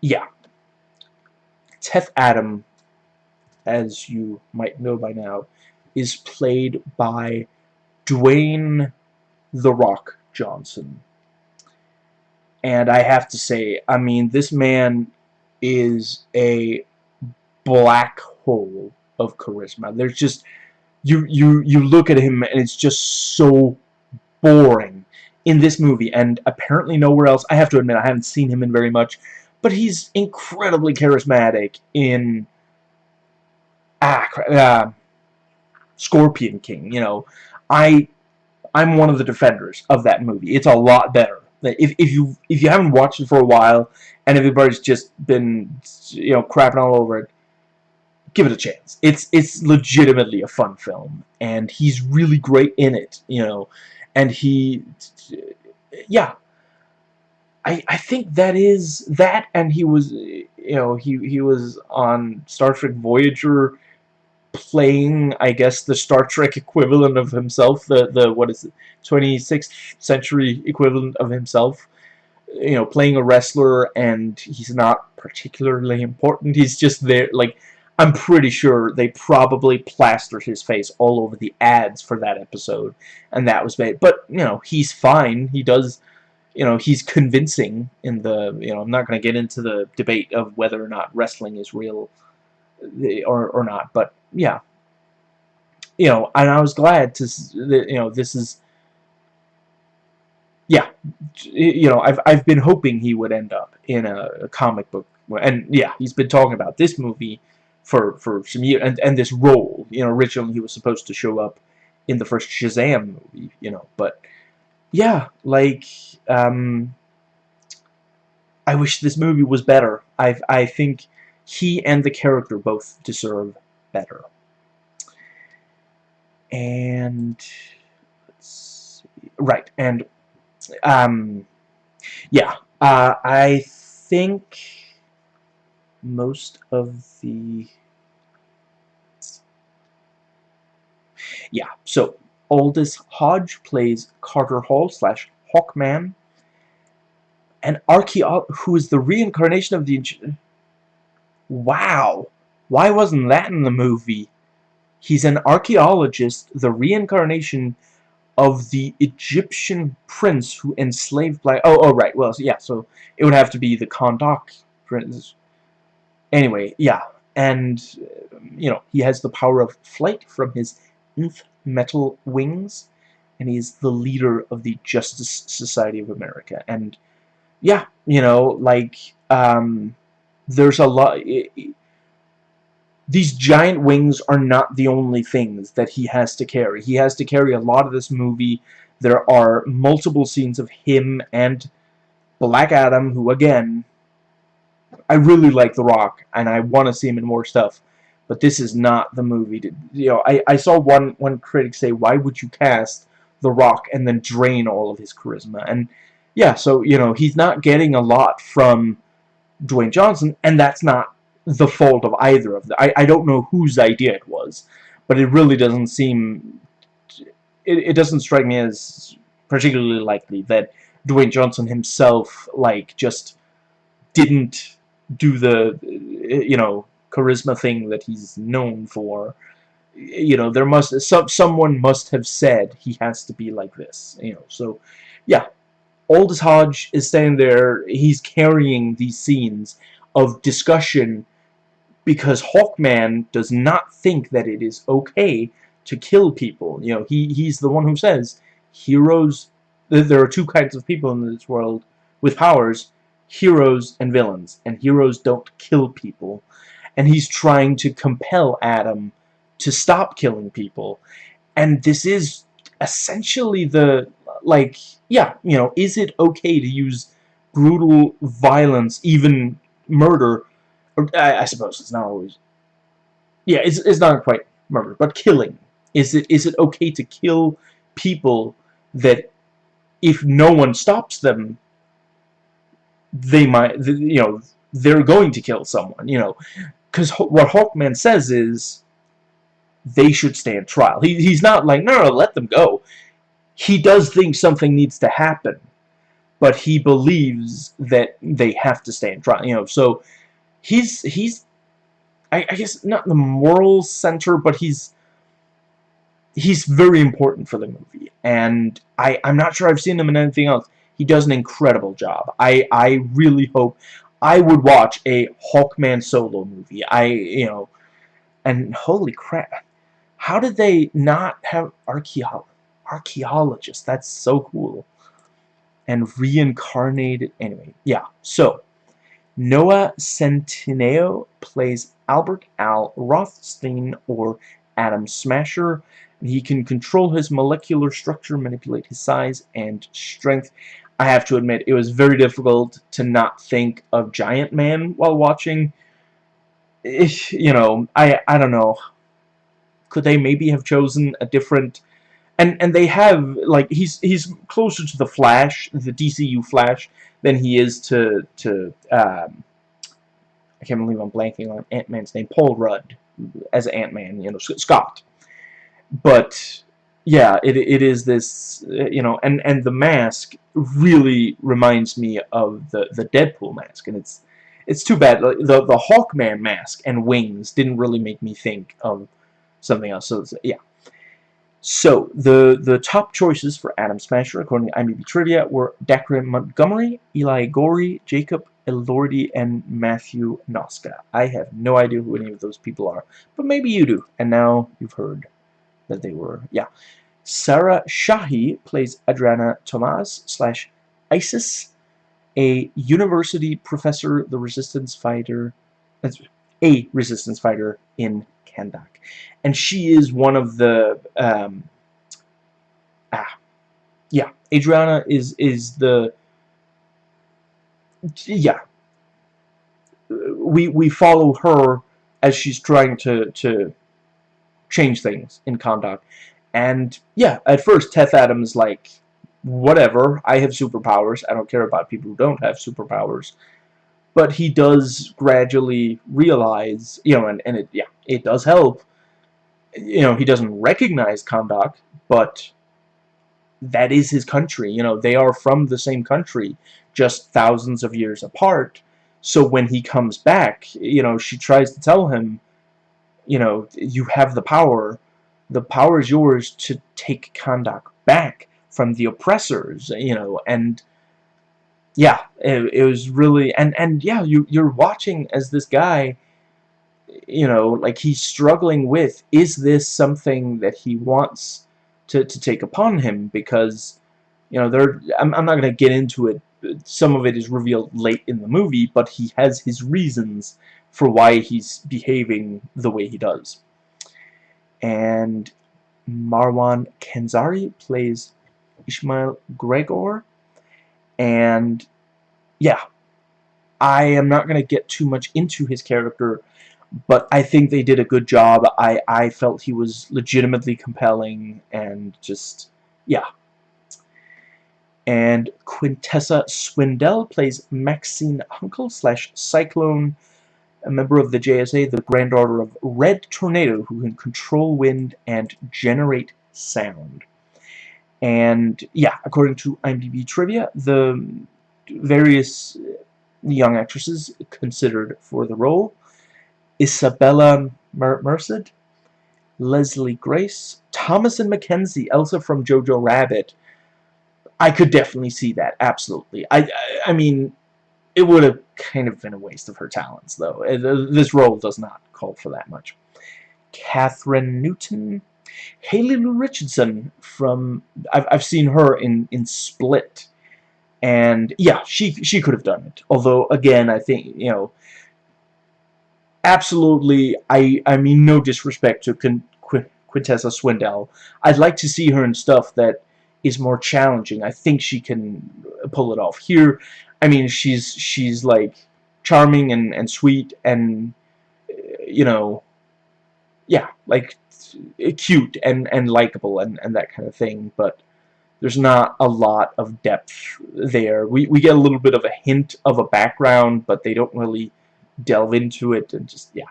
yeah Teth Adam, as you might know by now, is played by Dwayne The Rock Johnson. And I have to say, I mean, this man is a black hole of charisma. There's just you you you look at him and it's just so boring in this movie and apparently nowhere else. I have to admit I haven't seen him in very much but he's incredibly charismatic in ah, uh, Scorpion King. You know, I I'm one of the defenders of that movie. It's a lot better if, if you if you haven't watched it for a while and everybody's just been you know crapping all over it give it a chance it's it's legitimately a fun film and he's really great in it you know and he yeah I, I think that is that and he was you know he he was on Star Trek Voyager playing I guess the Star Trek equivalent of himself the the what is it 26th century equivalent of himself you know playing a wrestler and he's not particularly important. He's just there like I'm pretty sure they probably plastered his face all over the ads for that episode and that was made. But you know he's fine. He does you know, he's convincing in the, you know, I'm not going to get into the debate of whether or not wrestling is real eh, or, or not, but yeah. You know, and I was glad to, you know, this is, yeah, you know, I've, I've been hoping he would end up in a, a comic book, and yeah, he's been talking about this movie for, for some years, and, and this role, you know, originally he was supposed to show up in the first Shazam movie, you know, but, yeah, like, um, I wish this movie was better. I I think he and the character both deserve better. And let's see, right, and um, yeah, uh, I think most of the yeah. So Aldis Hodge plays Carter Hall slash Hawkman. An archaeo who is the reincarnation of the... Wow! Why wasn't that in the movie? He's an archaeologist, the reincarnation of the Egyptian prince who enslaved black... Oh, oh, right. Well, yeah, so it would have to be the Kahndaq prince. Anyway, yeah. And, um, you know, he has the power of flight from his nth metal wings and he's the leader of the Justice Society of America. And yeah you know like um, there's a lot these giant wings are not the only things that he has to carry. He has to carry a lot of this movie. There are multiple scenes of him and Black Adam who again I really like The Rock and I want to see him in more stuff but this is not the movie to, you know I, I saw one one critic say why would you cast The Rock and then drain all of his charisma? And yeah so you know he's not getting a lot from Dwayne Johnson and that's not the fault of either of them I, I don't know whose idea it was but it really doesn't seem it, it doesn't strike me as particularly likely that Dwayne Johnson himself like just didn't do the you know charisma thing that he's known for. You know there must some someone must have said he has to be like this you know so yeah. Aldis Hodge is standing there he's carrying these scenes of discussion because Hawkman does not think that it is okay to kill people. You know he he's the one who says heroes there are two kinds of people in this world with powers heroes and villains and heroes don't kill people and he's trying to compel Adam to stop killing people. And this is essentially the, like, yeah, you know, is it okay to use brutal violence, even murder, or, I, I suppose it's not always, yeah, it's, it's not quite murder, but killing. Is it is it okay to kill people that if no one stops them, they might, you know, they're going to kill someone, you know because what Hawkman says is they should stand trial. He, he's not like, no, no, let them go. He does think something needs to happen, but he believes that they have to stand trial. You know, so he's he's I, I guess not the moral center, but he's he's very important for the movie, and I I'm not sure I've seen him in anything else. He does an incredible job. I I really hope I would watch a Hawkman solo movie. I, you know, and holy crap, how did they not have archaeo archaeologists? That's so cool. And reincarnated, anyway, yeah. So, Noah Centineo plays Albert Al Rothstein or Atom Smasher. He can control his molecular structure, manipulate his size and strength. I have to admit, it was very difficult to not think of Giant Man while watching. You know, I I don't know. Could they maybe have chosen a different and and they have like he's he's closer to the Flash, the DCU Flash, than he is to to um, I can't believe I'm blanking on Ant Man's name, Paul Rudd as Ant Man, you know, Scott. But yeah, it it is this uh, you know, and and the mask really reminds me of the the Deadpool mask, and it's it's too bad the the Hawkman mask and wings didn't really make me think of something else. So yeah. So, the, the top choices for Atom Smasher, according to IMDb Trivia, were Dacre Montgomery, Eli Goree, Jacob Elordi, and Matthew Noszka. I have no idea who any of those people are, but maybe you do, and now you've heard that they were, yeah. Sarah Shahi plays Adriana Tomas slash Isis, a university professor, the resistance fighter, a resistance fighter in Kahndaq. And she is one of the, um, ah, yeah, Adriana is, is the, yeah, we, we follow her as she's trying to, to change things in Kahndaq. And, yeah, at first, Teth Adams like, whatever, I have superpowers, I don't care about people who don't have superpowers but he does gradually realize, you know, and, and it, yeah, it does help. You know, he doesn't recognize Kahndaq, but that is his country. You know, they are from the same country, just thousands of years apart. So when he comes back, you know, she tries to tell him, you know, you have the power. The power is yours to take Kahndaq back from the oppressors, you know, and yeah, it, it was really, and, and yeah, you, you're watching as this guy, you know, like he's struggling with, is this something that he wants to, to take upon him? Because, you know, there, I'm, I'm not going to get into it. Some of it is revealed late in the movie, but he has his reasons for why he's behaving the way he does. And Marwan Kenzari plays Ishmael Gregor. And, yeah, I am not going to get too much into his character but I think they did a good job. I, I felt he was legitimately compelling and just, yeah. And Quintessa Swindell plays Maxine Hunkel slash Cyclone, a member of the JSA, the granddaughter of Red Tornado, who can control wind and generate sound. And, yeah, according to IMDb Trivia, the various young actresses considered for the role Isabella Mer Merced, Leslie Grace, Thomasin McKenzie, Elsa from Jojo Rabbit. I could definitely see that, absolutely. I, I, I mean, it would have kind of been a waste of her talents, though. Uh, this role does not call for that much. Kathryn Newton, Haley Lu Richardson from I've I've seen her in in Split, and yeah, she she could have done it. Although again, I think you know absolutely, I, I mean no disrespect to Qu Quintessa Swindell. I'd like to see her in stuff that is more challenging. I think she can pull it off. Here, I mean, she's she's like charming and, and sweet and, you know, yeah, like cute and, and likable and, and that kind of thing, but there's not a lot of depth there. We, we get a little bit of a hint of a background, but they don't really delve into it and just, yeah.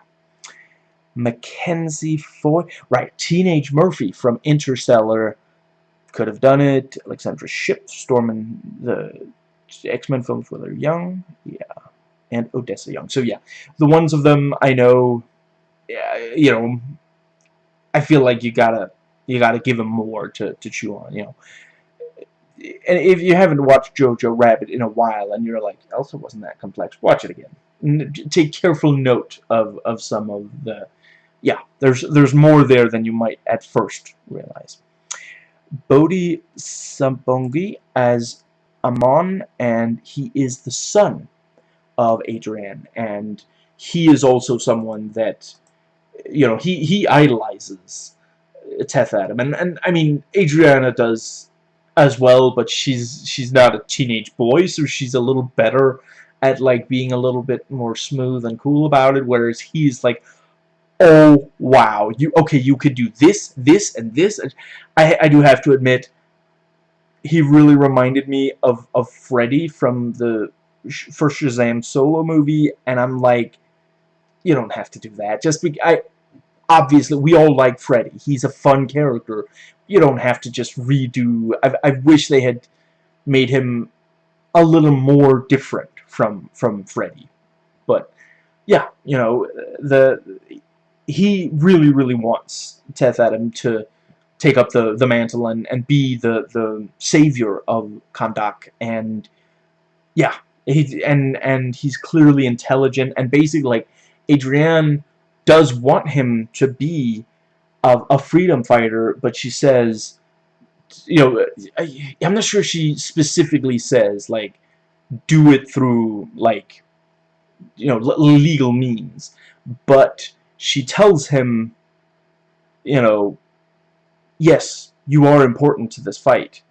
Mackenzie Foy, right, Teenage Murphy from Interstellar could have done it. Alexandra Shipp, storming the X-Men films where they're young, yeah, and Odessa Young. So yeah, the ones of them I know, you know, I feel like you gotta you gotta give them more to to chew on, you know. And if you haven't watched Jojo Rabbit in a while and you're like, Elsa wasn't that complex, watch it again take careful note of of some of the yeah there's there's more there than you might at first realize Bodhi Sabongui as Amon and he is the son of Adrian and he is also someone that you know he he idolizes Teth Adam and and I mean Adriana does as well, but she's she's not a teenage boy, so she's a little better at like being a little bit more smooth and cool about it, whereas he's like, oh wow, you okay, you could do this, this, and this. I I do have to admit, he really reminded me of of Freddy from the first Shazam solo movie, and I'm like, you don't have to do that. Just be I obviously we all like Freddy. He's a fun character. You don't have to just redo. I I wish they had made him a little more different from from Freddy. But yeah, you know, the he really really wants Teth Adam to take up the the mantle and and be the the savior of Kahndaq. and yeah, he and and he's clearly intelligent and basically like Adrienne does want him to be a, a freedom fighter, but she says, you know, I, I'm not sure she specifically says, like, do it through, like, you know, legal means. But she tells him, you know, yes, you are important to this fight.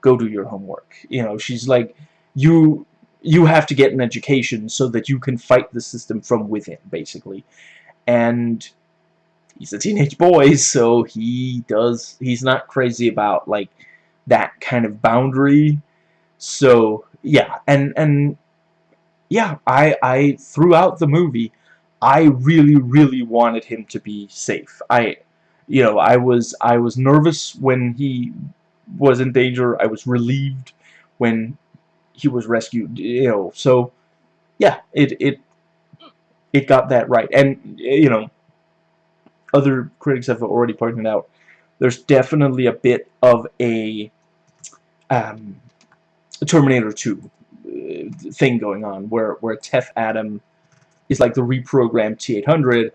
Go do your homework. You know, she's like, you you have to get an education so that you can fight the system from within, basically. And he's a teenage boy, so he does, he's not crazy about, like, that kind of boundary. So, yeah, and, and, yeah, I, I, throughout the movie, I really, really wanted him to be safe. I, you know, I was, I was nervous when he was in danger. I was relieved when he was rescued, you know, so yeah, it it it got that right. And you know, other critics have already pointed out there's definitely a bit of a um, Terminator 2 uh, thing going on where where Teth Adam is like the reprogrammed T800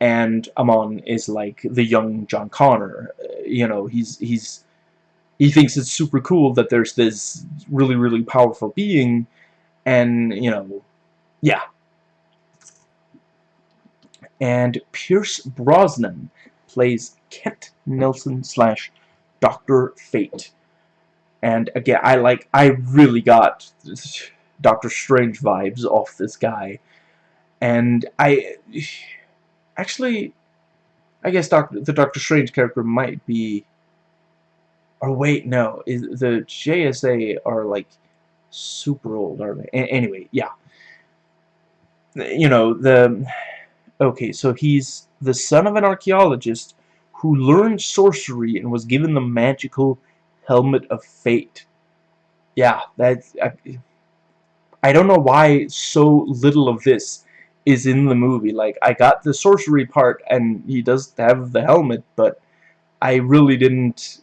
and Amon is like the young John Connor. Uh, you know, he's he's he thinks it's super cool that there's this really, really powerful being, and, you know, yeah. And Pierce Brosnan plays Kent Nelson slash Dr. Fate. And again, I like, I really got Doctor Strange vibes off this guy. And I, actually, I guess Doctor, the Doctor Strange character might be or wait, no. Is the JSA are like super old, are they? A anyway, yeah. You know, the okay, so he's the son of an archaeologist who learned sorcery and was given the magical helmet of fate. Yeah, that's I, I don't know why so little of this is in the movie. Like I got the sorcery part and he does have the helmet, but I really didn't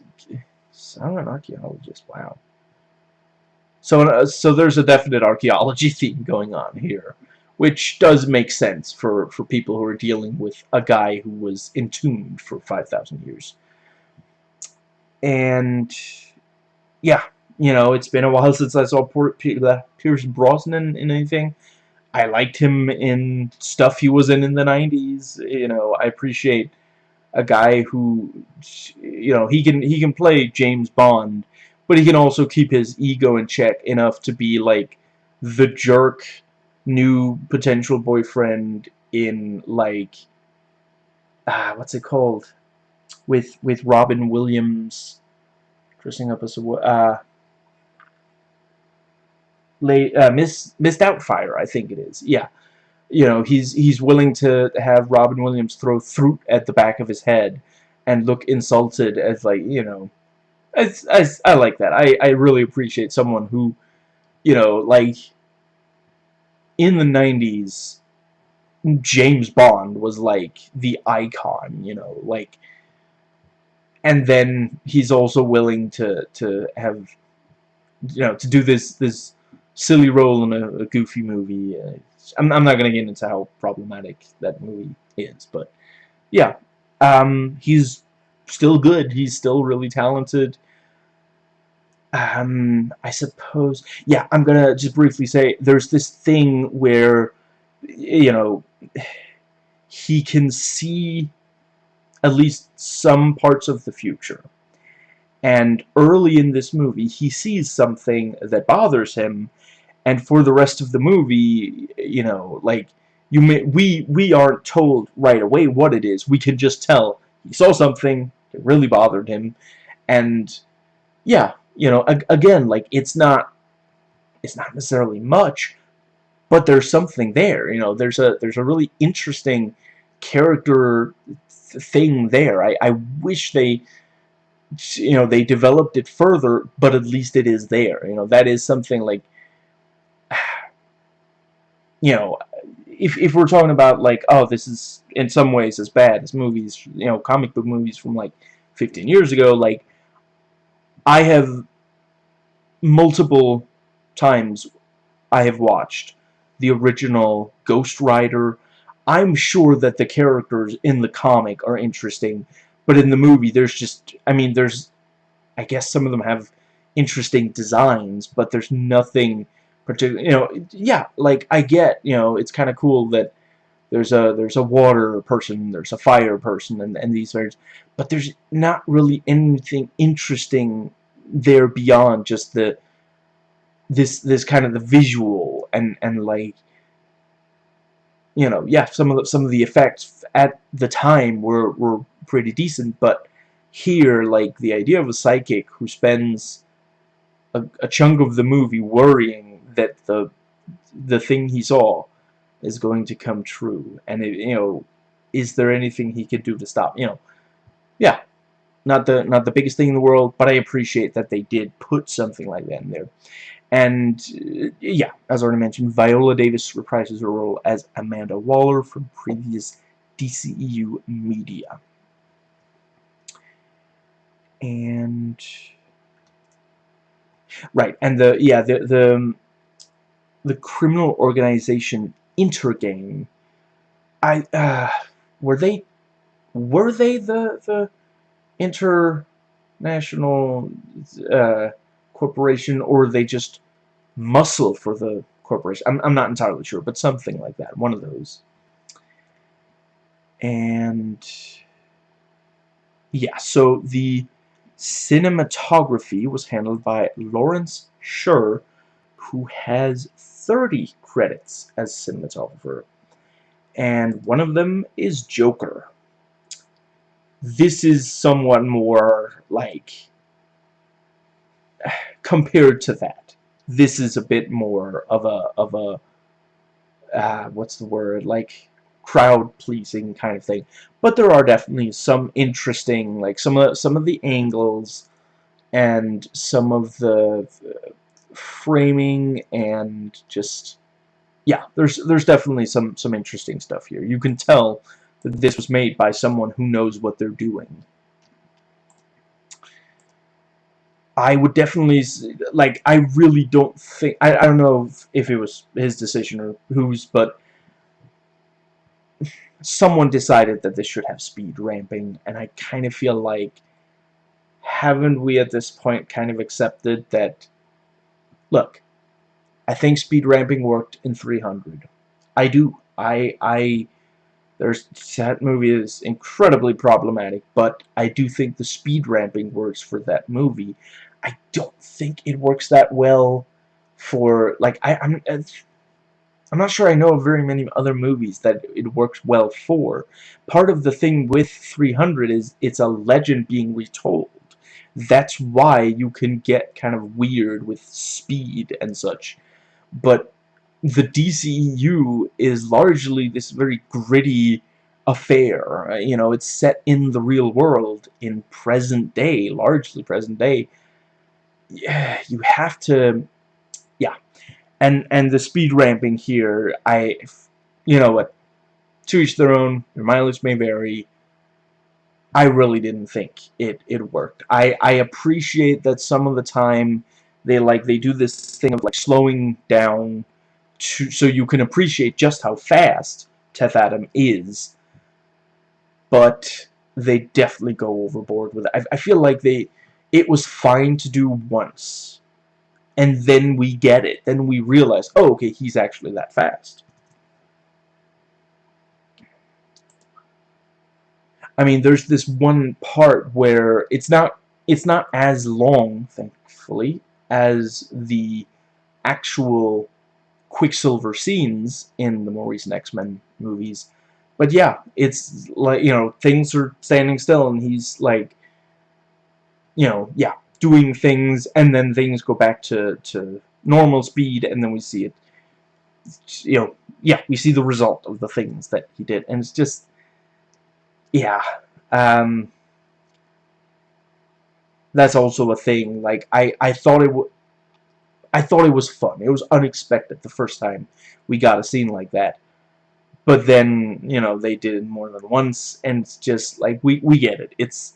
I'm an archaeologist. Wow. So, uh, so there's a definite archaeology theme going on here, which does make sense for for people who are dealing with a guy who was entombed for 5,000 years. And yeah, you know, it's been a while since I saw Pierce Brosnan in anything. I liked him in stuff he was in in the 90s. You know, I appreciate a guy who, you know, he can he can play James Bond, but he can also keep his ego in check enough to be like the jerk new potential boyfriend in like ah what's it called with with Robin Williams dressing up as a uh uh, Miss Miss Doubtfire I think it is yeah you know, he's he's willing to have Robin Williams throw fruit at the back of his head and look insulted as like, you know, as I like that. I, I really appreciate someone who, you know, like, in the 90s, James Bond was like the icon, you know, like, and then he's also willing to, to have, you know, to do this, this silly role in a, a goofy movie. Uh, I'm, I'm not going to get into how problematic that movie is, but yeah, um, he's still good. He's still really talented. Um, I suppose, yeah, I'm going to just briefly say there's this thing where, you know, he can see at least some parts of the future. and early in this movie he sees something that bothers him and for the rest of the movie you know like you may we we aren't told right away what it is. We can just tell he saw something it really bothered him. And yeah you know again like it's not it's not necessarily much but there's something there you know there's a there's a really interesting character thing there. I, I wish they you know they developed it further but at least it is there you know that is something like you know if, if we're talking about like oh this is in some ways as bad as movies you know comic book movies from like 15 years ago like I have multiple times I have watched the original Ghost Rider. I'm sure that the characters in the comic are interesting but in the movie, there's just, I mean, there's, I guess some of them have interesting designs, but there's nothing particular, you know, yeah, like, I get, you know, it's kind of cool that there's a, there's a water person, there's a fire person, and, and these things, but there's not really anything interesting there beyond just the, this, this kind of the visual, and, and like, you know, yeah, some of the, some of the effects at the time were, were pretty decent, but here, like, the idea of a psychic who spends a, a chunk of the movie worrying that the the thing he saw is going to come true, and, it, you know, is there anything he could do to stop, you know, yeah, not the not the biggest thing in the world, but I appreciate that they did put something like that in there. And, uh, yeah, as already mentioned, Viola Davis reprises her role as Amanda Waller from previous DCEU media and right and the yeah the the the criminal organization Intergang I uh, were they were they the the international uh, corporation or were they just muscle for the corporation? I'm, I'm not entirely sure but something like that one of those. And yeah so the Cinematography was handled by Lawrence Sher, who has 30 credits as cinematographer. And one of them is Joker. This is somewhat more, like, compared to that. This is a bit more of a, of a, uh, what's the word, like, crowd-pleasing kind of thing. But there are definitely some interesting, like some of some of the angles and some of the framing and just yeah, there's there's definitely some some interesting stuff here. You can tell that this was made by someone who knows what they're doing. I would definitely like I really don't think I, I don't know if, if it was his decision or whose but someone decided that this should have speed ramping, and I kind of feel like haven't we at this point kind of accepted that look I think speed ramping worked in 300 I do I I there's that movie is incredibly problematic but I do think the speed ramping works for that movie I don't think it works that well for like I, I'm I'm not sure I know of very many other movies that it works well for. Part of the thing with 300 is it's a legend being retold. That's why you can get kind of weird with speed and such. But the DCU is largely this very gritty affair. You know, it's set in the real world, in present day, largely present day. Yeah, you have to... Yeah, and and the speed ramping here I you know what to each their own your mileage may vary I really didn't think it it worked I I appreciate that some of the time they like they do this thing of like slowing down to so you can appreciate just how fast Teth Adam is but they definitely go overboard with it I, I feel like they it was fine to do once and then we get it. Then we realize, oh, okay, he's actually that fast. I mean, there's this one part where it's not it's not as long, thankfully, as the actual Quicksilver scenes in the more recent X-Men movies. But yeah, it's like, you know, things are standing still and he's like, you know, yeah, doing things and then things go back to, to normal speed and then we see it, you know, yeah, we see the result of the things that he did. And it's just, yeah, um, that's also a thing. Like, I, I thought it would, I thought it was fun. It was unexpected the first time we got a scene like that. But then, you know, they did it more than once, and it's just, like, we, we get it. It's,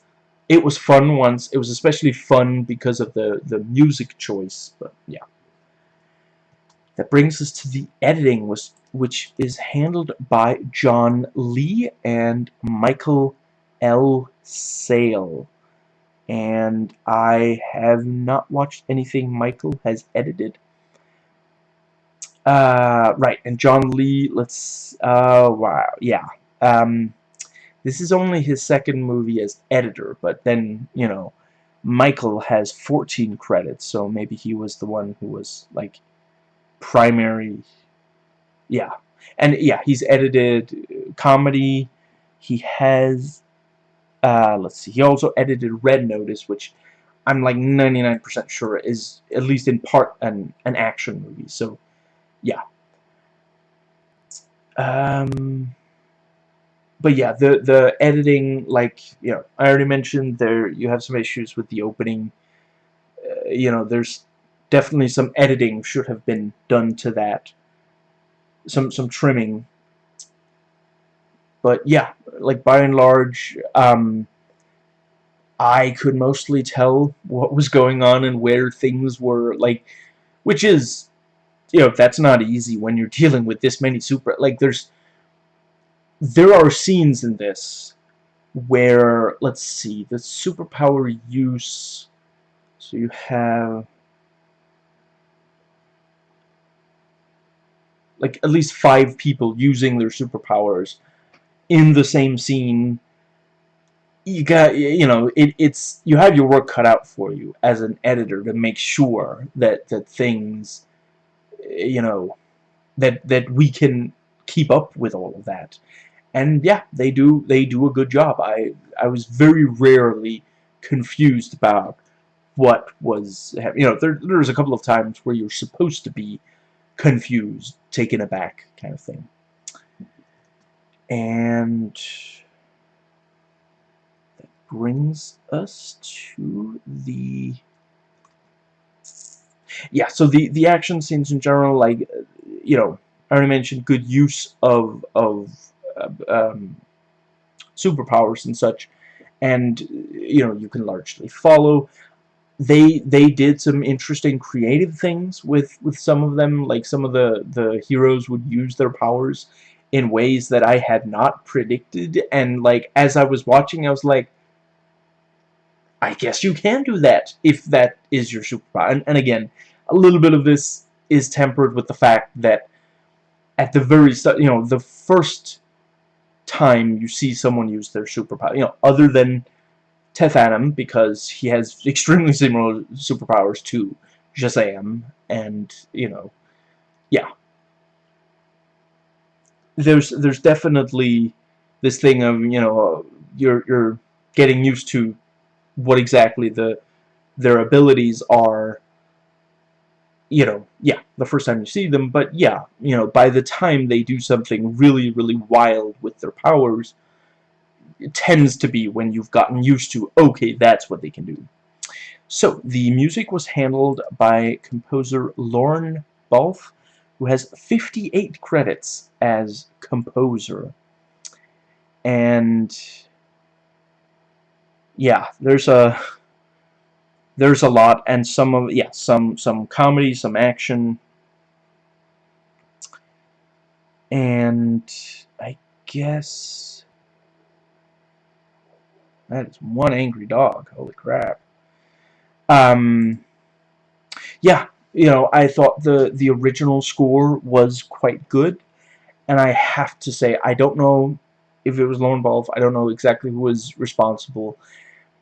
it was fun once. It was especially fun because of the, the music choice, but yeah. That brings us to the editing, which is handled by John Lee and Michael L. Sale and I have not watched anything Michael has edited. Uh, right, and John Lee, let's, uh, wow, yeah. Um, this is only his second movie as editor, but then, you know, Michael has 14 credits, so maybe he was the one who was, like, primary, yeah. And, yeah, he's edited comedy, he has uh, let's see. He also edited Red Notice, which I'm like 99% sure is at least in part an an action movie. So, yeah. Um, but yeah, the the editing, like you know, I already mentioned there. You have some issues with the opening. Uh, you know, there's definitely some editing should have been done to that. Some some trimming but yeah, like by and large, um, I could mostly tell what was going on and where things were, like, which is, you know, that's not easy when you're dealing with this many super, like, there's, there are scenes in this where, let's see, the superpower use, so you have, like, at least five people using their superpowers, in the same scene. You got you know it, it's you have your work cut out for you as an editor to make sure that that things you know that that we can keep up with all of that. And yeah they do they do a good job. I I was very rarely confused about what was you know there there's a couple of times where you're supposed to be confused taken aback kind of thing. And that brings us to the yeah so the the action scenes in general like you know I already mentioned good use of of uh, um, superpowers and such. And you know you can largely follow they they did some interesting creative things with with some of them like some of the the heroes would use their powers in ways that I had not predicted. And like as I was watching I was like I guess you can do that if that is your superpower. And, and again a little bit of this is tempered with the fact that at the very start you know the first time you see someone use their superpower you know other than Teth Adam because he has extremely similar superpowers to Shazam and you know yeah. There's there's definitely this thing of you know you're you're getting used to what exactly the their abilities are you know yeah the first time you see them but yeah you know by the time they do something really really wild with their powers tends to be when you've gotten used to okay that's what they can do so the music was handled by composer Lorne Balfe who has 58 credits as composer. And yeah, there's a there's a lot and some of yeah, some some comedy, some action. And I guess that is one angry dog. Holy crap. Um yeah, you know, I thought the the original score was quite good, and I have to say I don't know if it was Lorne Balfe. I don't know exactly who was responsible,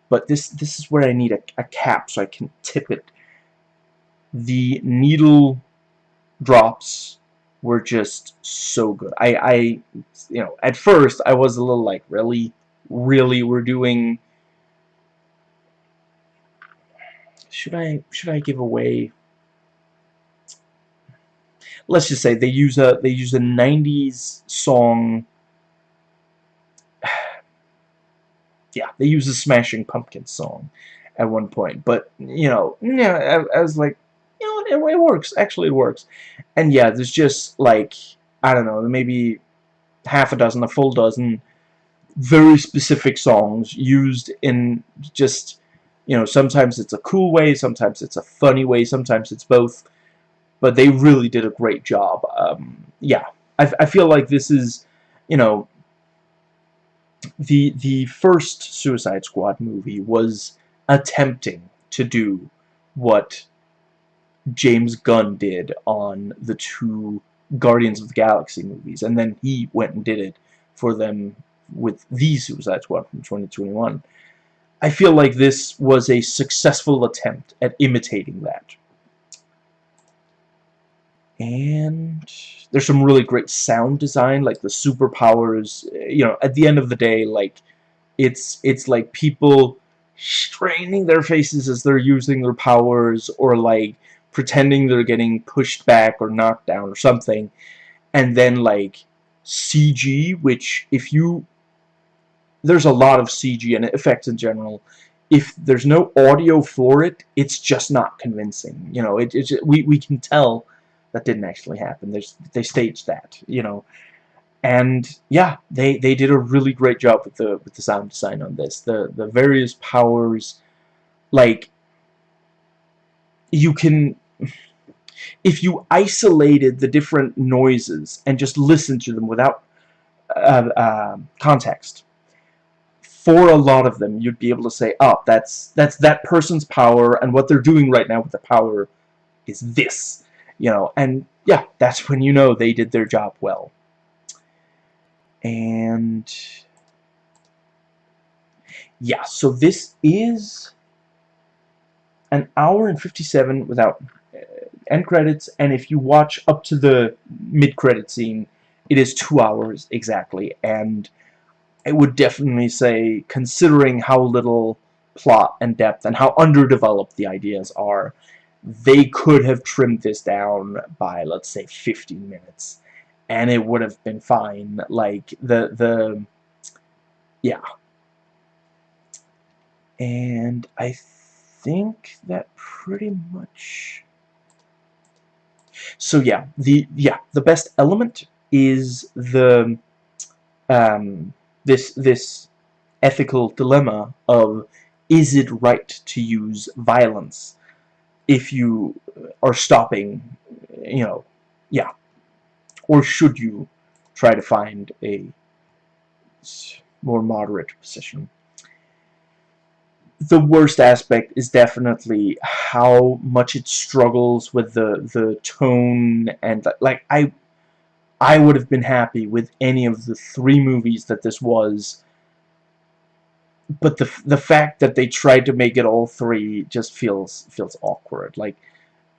but this this is where I need a, a cap so I can tip it. The needle drops were just so good. I, I, you know, at first I was a little like, really, really, we're doing. Should I should I give away? Let's just say they use a they use a '90s song yeah, they use a Smashing Pumpkins song at one point. But, you know, yeah, I, I was like, you know, it, it, works. Actually, it works. And yeah, there's just, like, I don't know, maybe half a dozen, a full dozen very specific songs used in just, you know, sometimes it's a cool way, sometimes it's a funny way, sometimes it's both. But they really did a great job. Um, yeah, I, I feel like this is, you know, the the first Suicide Squad movie was attempting to do what James Gunn did on the two Guardians of the Galaxy movies, and then he went and did it for them with the Suicide Squad from 2021. I feel like this was a successful attempt at imitating that. And there's some really great sound design, like the superpowers. Eh, you know, at the end of the day, like it's it's like people straining their faces as they're using their powers, or like pretending they're getting pushed back or knocked down or something, and then like CG, which if you there's a lot of CG and effects in general. If there's no audio for it, it's just not convincing. You know, it, it's we we can tell that didn't actually happen. There's, they staged that, you know. And yeah, they they did a really great job with the with the sound design on this. The the various powers, like you can if you isolated the different noises and just listened to them without uh, uh, context, for a lot of them, you'd be able to say, "Oh, that's that's that person's power, and what they're doing right now with the power is this." you know, and yeah, that's when you know they did their job well. And yeah, so this is an hour and 57 without uh, end credits, and if you watch up to the mid-credit scene, it is two hours exactly, and I would definitely say, considering how little plot and depth and how underdeveloped the ideas are, they could have trimmed this down by, let's say, 15 minutes. And it would have been fine. Like, the, the, yeah. And I think that pretty much... So yeah, the, yeah, the best element is the, um, this, this ethical dilemma of, is it right to use violence if you are stopping, you know, yeah. Or should you try to find a more moderate position? The worst aspect is definitely how much it struggles with the the tone and like I I would have been happy with any of the three movies that this was but the the fact that they tried to make it all three just feels feels awkward. Like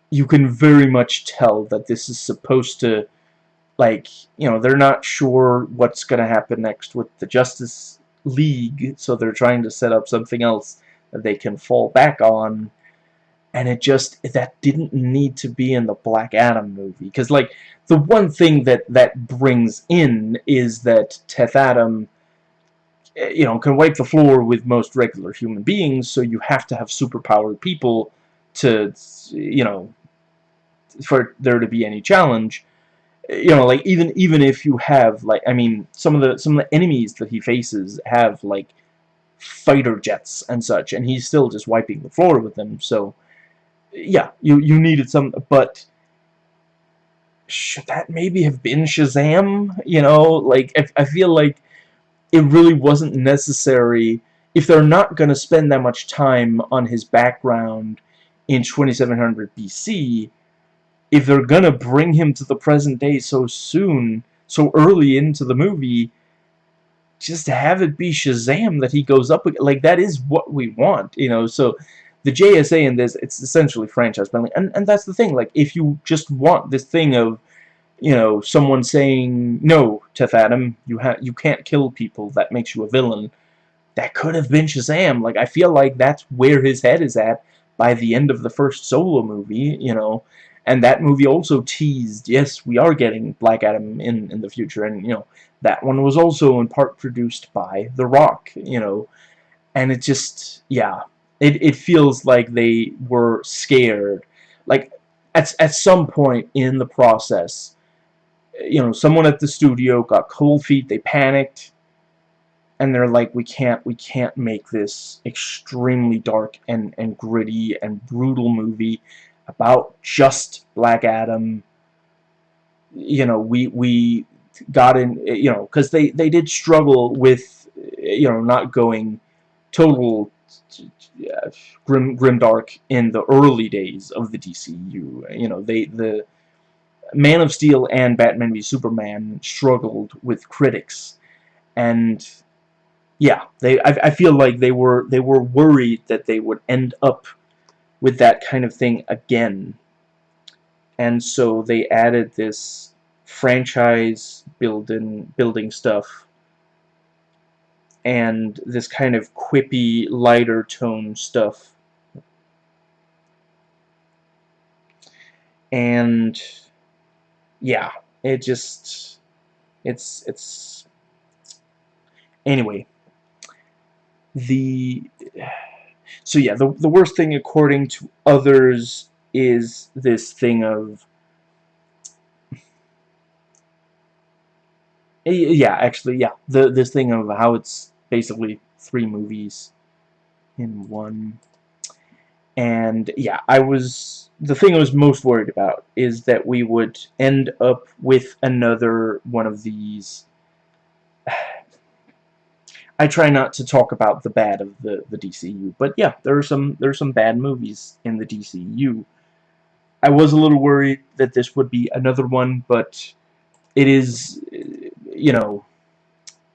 you can very much tell that this is supposed to like you know they're not sure what's gonna happen next with the Justice League so they're trying to set up something else that they can fall back on and it just that didn't need to be in the Black Adam movie because like the one thing that that brings in is that Teth Adam eh, you know, can wipe the floor with most regular human beings, so you have to have superpowered people to, you know, for there to be any challenge. Eh, you know, like, even even if you have, like, I mean, some of the some of the enemies that he faces have, like, fighter jets and such, and he's still just wiping the floor with them, so, yeah, you, you needed some, but should that maybe have been Shazam? You know, like, I, I feel like it really wasn't necessary if they're not going to spend that much time on his background in 2700 BC if they're going to bring him to the present day so soon so early into the movie just have it be Shazam that he goes up like that is what we want you know so the JSA in this it's essentially franchise building and and that's the thing like if you just want this thing of you know someone saying no Teth Adam you have you can't kill people that makes you a villain that could have been Shazam. Like I feel like that's where his head is at by the end of the first solo movie you know? And that movie also teased yes we are getting Black Adam in in the future. And you know that one was also in part produced by The Rock, you know, and it just, yeah, it, it feels like they were scared. Like, at, at some point in the process, you know, someone at the studio got cold feet, they panicked, and they're like, we can't, we can't make this extremely dark and, and gritty and brutal movie about just Black Adam. You know, we, we, got in, you know, because they, they did struggle with, you know, not going total uh, grim, grimdark in the early days of the DCU. You know, they, the Man of Steel and Batman v Superman struggled with critics. And, yeah, they, I, I feel like they were, they were worried that they would end up with that kind of thing again. And so they added this franchise building building stuff and this kind of quippy lighter tone stuff. And yeah it just it's it's anyway the so yeah the, the worst thing according to others is this thing of yeah, actually, yeah. The this thing of how it's basically three movies in one. And yeah, I was the thing I was most worried about is that we would end up with another one of these. I try not to talk about the bad of the the DCU, but yeah, there are some there are some bad movies in the DCU. I was a little worried that this would be another one, but it is you know,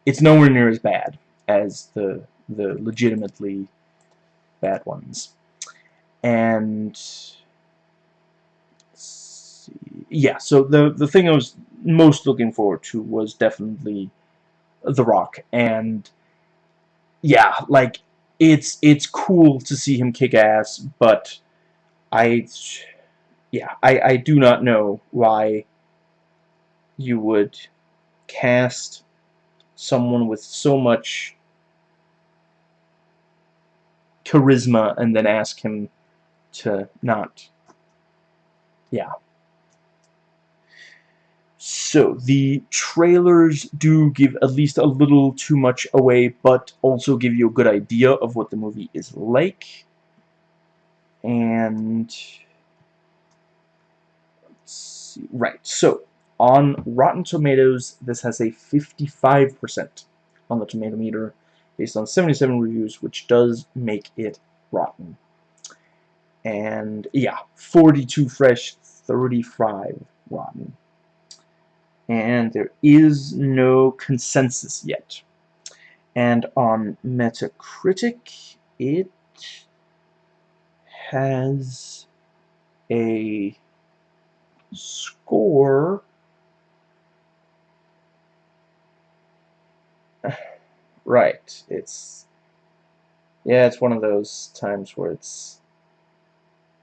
it's nowhere near as bad as the the legitimately bad ones. And yeah, so the the thing I was most looking forward to was definitely The Rock, and yeah, like it's it's cool to see him kick ass, but I yeah, I I do not know why you would cast someone with so much charisma and then ask him to not. Yeah. So the trailers do give at least a little too much away but also give you a good idea of what the movie is like. And Let's see. right so on Rotten Tomatoes, this has a 55% on the tomato meter based on 77 reviews, which does make it rotten. And yeah, 42 fresh, 35 rotten. And there is no consensus yet. And on Metacritic, it has a score right. It's yeah, it's one of those times where it's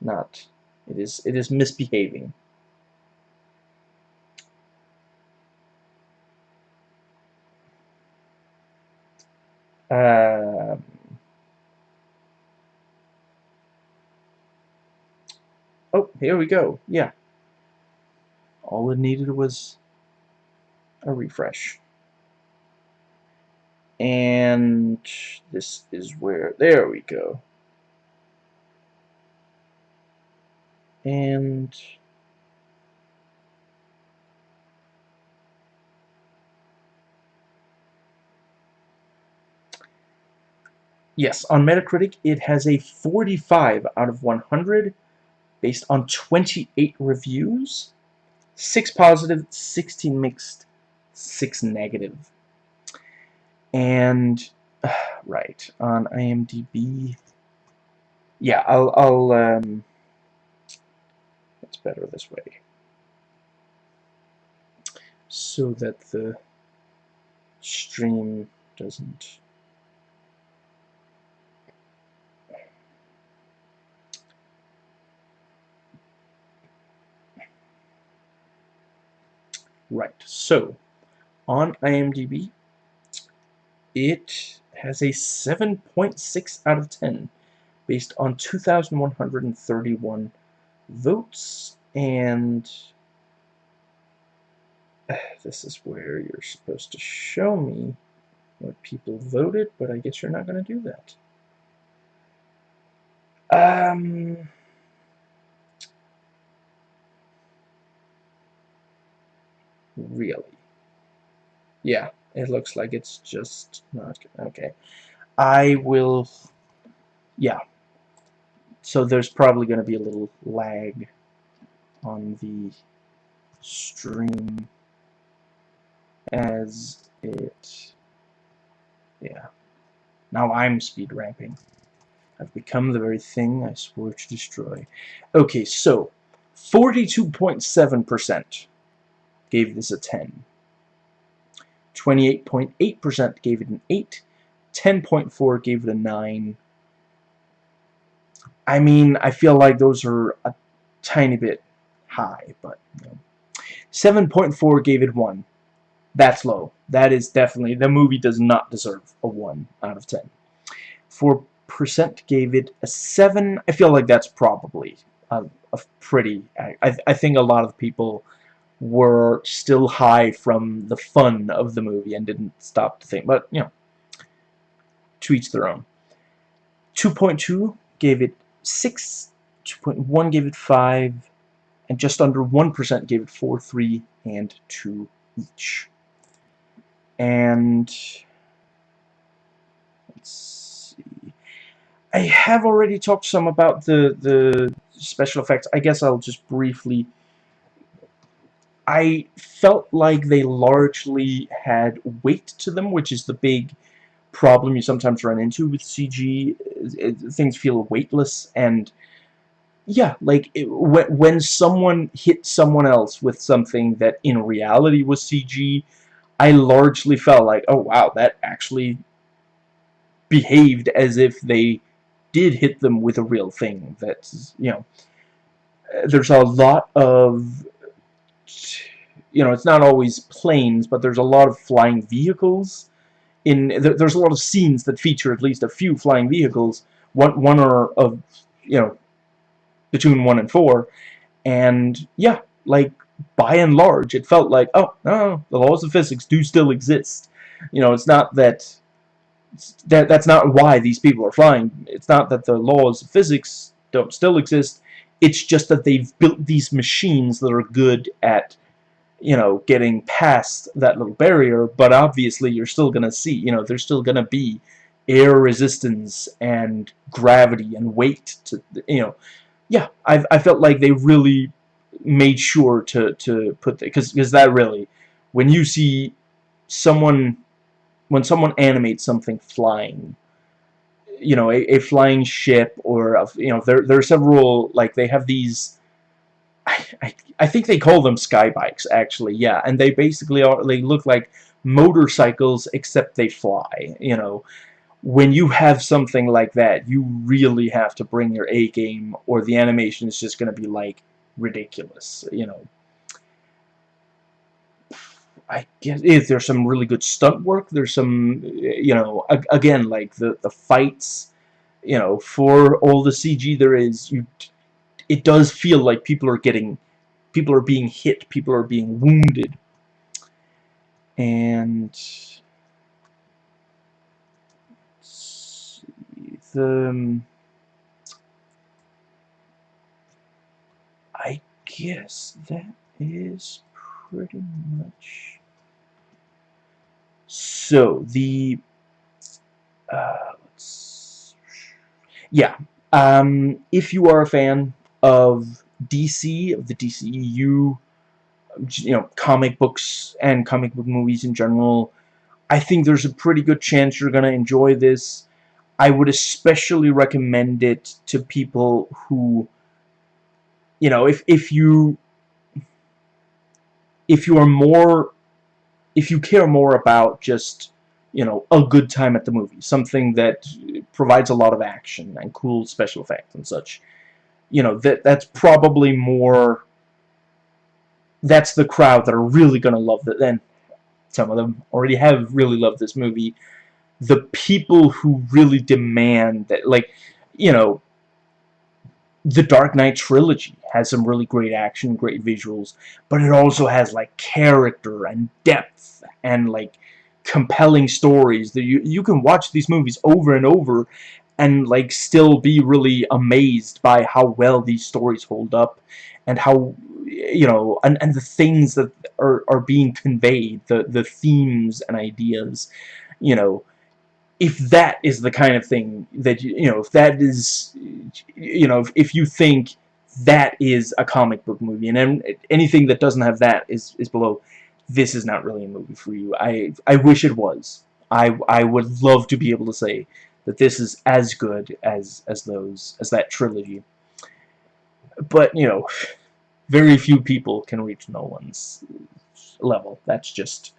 not it is it is misbehaving. Um, oh, here we go. Yeah. All it needed was a refresh and this is where there we go. And yes on Metacritic it has a 45 out of 100 based on 28 reviews 6 positive 16 mixed 6 negative And, right, on IMDb, yeah, I'll, I'll, um, it's better this way. So that the stream doesn't Right, so on IMDb, it has a 7.6 out of 10 based on 2,131 votes, and uh, this is where you're supposed to show me what people voted, but I guess you're not going to do that. Um... Really? Yeah, it looks like it's just not okay. I will yeah. So there's probably going to be a little lag on the stream as it yeah. Now I'm speed ramping. I've become the very thing I swore to destroy. Okay, so 42.7% gave this a 10. 28.8% gave it an 8. 10.4 gave it a 9. I mean, I feel like those are a tiny bit high, but you know. 7.4 gave it 1. That's low. That is definitely, the movie does not deserve a 1 out of 10. 4% gave it a 7. I feel like that's probably a, a pretty, I, I think a lot of people were still high from the fun of the movie and didn't stop to think. But, you know, to each their own. 2.2 gave it 6, 2.1 gave it 5, and just under 1% gave it 4, 3, and 2 each. And let's see. I have already talked some about the the special effects. I guess I'll just briefly I felt like they largely had weight to them, which is the big problem you sometimes run into with CG. Things feel weightless, and yeah, like it, when someone hit someone else with something that in reality was CG, I largely felt like, oh wow, that actually behaved as if they did hit them with a real thing. That's, you know, there's a lot of you know, it's not always planes, but there's a lot of flying vehicles. In there's a lot of scenes that feature at least a few flying vehicles. One one or of you know between one and four, and yeah, like by and large, it felt like oh no, the laws of physics do still exist. You know, it's not that that that's not why these people are flying. It's not that the laws of physics don't still exist. It's just that they've built these machines that are good at you know, getting past that little barrier, but obviously you're still going to see, you know, there's still going to be air resistance and gravity and weight to, you know, yeah, I, I felt like they really made sure to, to put, because because that really, when you see someone, when someone animates something flying, you know, a, a flying ship or, a, you know, there, there are several, like, they have these, I, I, think they call them sky bikes actually yeah. And they basically are they look like motorcycles except they fly you know. When you have something like that you really have to bring your A game or the animation is just gonna be like ridiculous you know. I guess if there's some really good stunt work? There's some you know again like the the fights you know for all the CG there is you it does feel like people are getting people are being hit, people are being wounded. And the um, I guess that is pretty much so the uh, yeah um, if you are a fan of DC, of the DCEU, you know, comic books and comic book movies in general. I think there's a pretty good chance you're gonna enjoy this. I would especially recommend it to people who, you know, if if you if you are more if you care more about just you know a good time at the movie something that provides a lot of action and cool special effects and such you know that that's probably more that's the crowd that are really gonna love it then some of them already have really loved this movie. The people who really demand that like you know the Dark Knight trilogy has some really great action, great visuals, but it also has like character and depth and like compelling stories that you you can watch these movies over and over and like still be really amazed by how well these stories hold up and how you know and, and the things that are, are being conveyed the the themes and ideas you know. If that is the kind of thing that you know if that is you know if, if you think that is a comic book movie and anything that doesn't have that is is below this is not really a movie for you. I I wish it was. I I would love to be able to say that this is as good as as those as that trilogy but you know very few people can reach Nolan's level that's just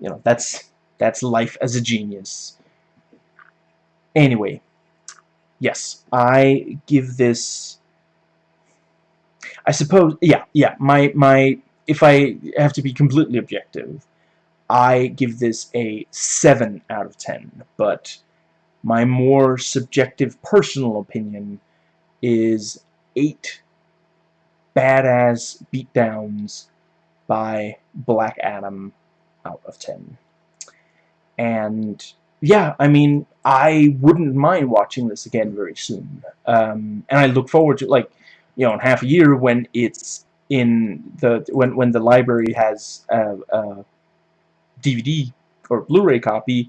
you know that's that's life as a genius Anyway, yes, I give this. I suppose, yeah, yeah. My my, if I have to be completely objective, I give this a seven out of ten. But my more subjective, personal opinion is eight badass beatdowns by Black Adam out of ten. And yeah, I mean, I wouldn't mind watching this again very soon. Um, and I look forward to, like, you know, in half a year when it's in the, when, when the library has a, a DVD or Blu-ray copy,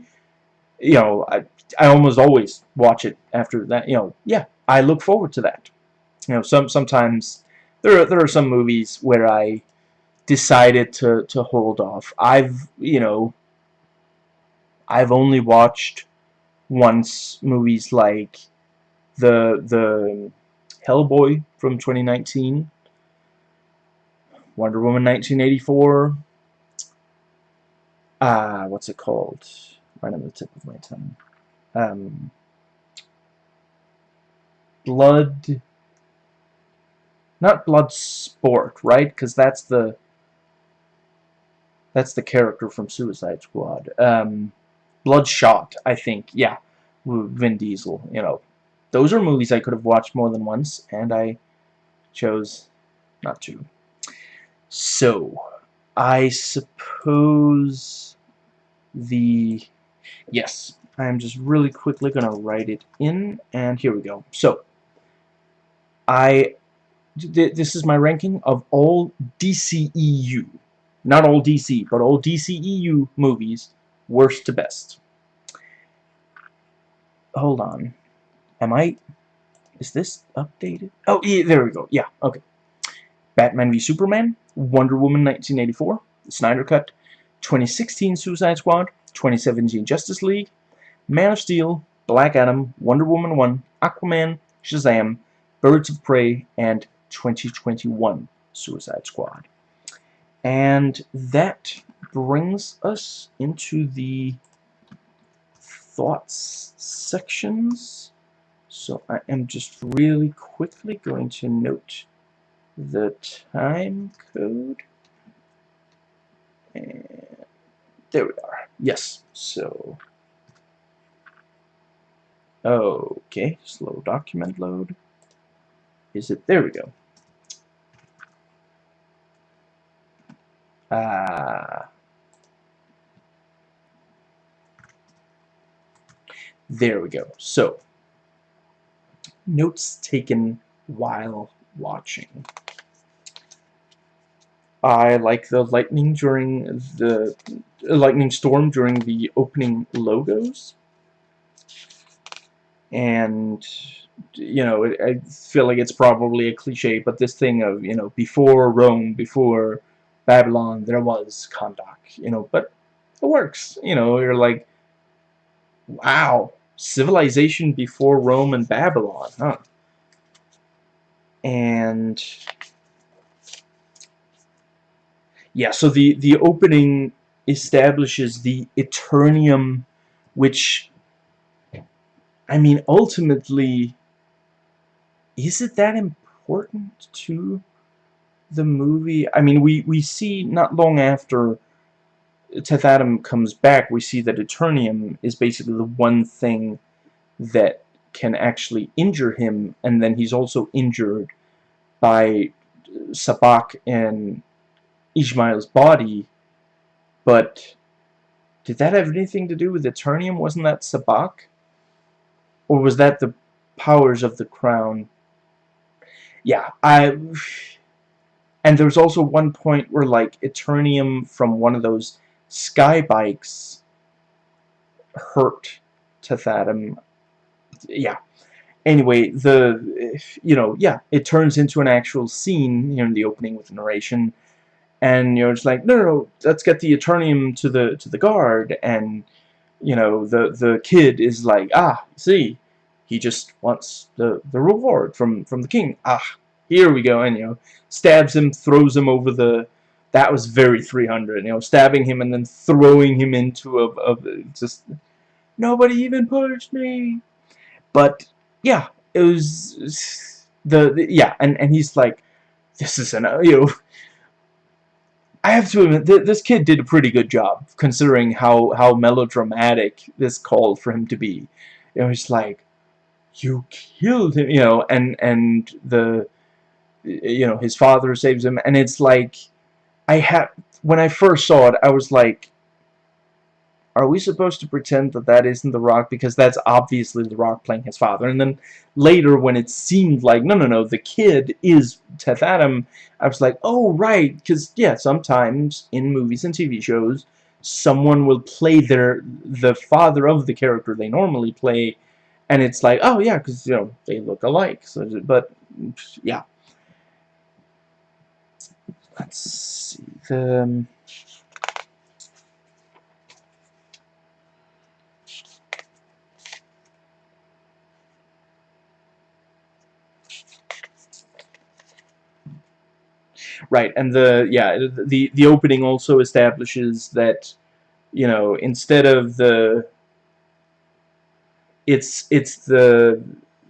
you know, I, I almost always watch it after that, you know, yeah, I look forward to that. You know, some, sometimes, there are, there are some movies where I decided to, to hold off. I've, you know, I've only watched once movies like the the Hellboy from 2019, Wonder Woman 1984, uh, what's it called? Right on the tip of my tongue. Um, Blood, not Blood Sport, right? Because that's the that's the character from Suicide Squad. Um, Bloodshot, I think. Yeah, Vin Diesel, you know. Those are movies I could have watched more than once, and I chose not to. So, I suppose the... Yes, I'm just really quickly going to write it in, and here we go. So, I... This is my ranking of all DCEU. Not all DC, but all DCEU movies worst to best. Hold on. Am I... Is this updated? Oh, yeah, there we go. Yeah, okay. Batman v Superman, Wonder Woman 1984, Snyder Cut, 2016 Suicide Squad, 2017 Justice League, Man of Steel, Black Adam, Wonder Woman 1, Aquaman, Shazam, Birds of Prey, and 2021 Suicide Squad. And that brings us into the thoughts sections. So I am just really quickly going to note the time code. And there we are. Yes, so... Okay, slow document load. Is it? There we go. Ah. There we go. So, notes taken while watching. I like the lightning during the Uh, lightning storm during the opening logos. And, you know, I feel like it's probably a cliche, but this thing of, you know, before Rome, before Babylon, there was Kahndaq, you know, but it works. You know, you're like, wow, civilization before Rome and Babylon, huh? And yeah, so the the opening establishes the Eternium, which I mean, ultimately, is it that important to the movie? I mean, we we see not long after Teth Adam comes back, we see that Eternium is basically the one thing that can actually injure him, and then he's also injured by Sabbac and Ishmael's body, but did that have anything to do with Eternium? Wasn't that Sabbac? Or was that the powers of the crown? Yeah, I... And there's also one point where, like, Eternium from one of those sky bikes hurt Teth Yeah. Anyway, the, you know, yeah, it turns into an actual scene, know, in the opening with the narration, and, you know, it's like, no, no, no, let's get the Eternium to the, to the guard, and, you know, the, the kid is like, ah, see, he just wants the, the reward from, from the king. Ah, here we go, and, you know, stabs him, throws him over the, that was very 300, you know, stabbing him and then throwing him into a, a just, nobody even pushed me. But, yeah, it was, the, the yeah, and, and he's like, this is an, you know, I have to admit, th this kid did a pretty good job, considering how, how melodramatic this called for him to be. It was like, you killed him, you know, and, and the, you know, his father saves him, and it's like, I had when I first saw it, I was like, are we supposed to pretend that that isn't The Rock? Because that's obviously The Rock playing his father. And then later when it seemed like, no, no, no, the kid is Teth Adam, I was like, oh, right. Because, yeah, sometimes in movies and TV shows, someone will play their the father of the character they normally play. And it's like, oh, yeah, because, you know, they look alike. So, But, yeah let's see the um, right and the yeah the the opening also establishes that you know instead of the it's it's the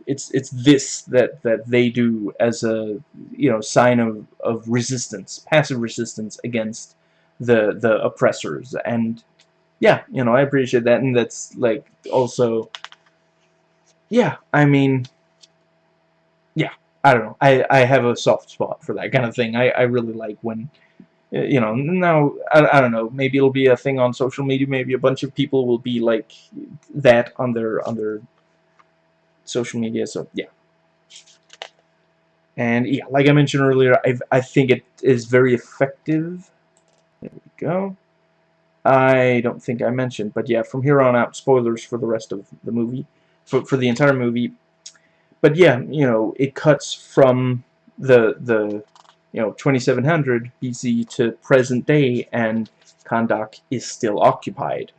it's it's this that that they do as a you know sign of of resistance, passive resistance against the the oppressors, and yeah, you know I appreciate that, and that's like also, yeah, I mean, I don't know, I I have a soft spot for that kind of thing. I I really like when uh, you know, now, I, I don't know, maybe it'll be a thing on social media, maybe a bunch of people will be like that on their, on their social media, so yeah. And yeah, like I mentioned earlier, I, I think it is very effective. There we go. I don't think I mentioned, but yeah, from here on out, spoilers for the rest of the movie, for, for the entire movie. But yeah, you know, it cuts from the, the you know, 2700 BC to present day, and Kahndaq is still occupied.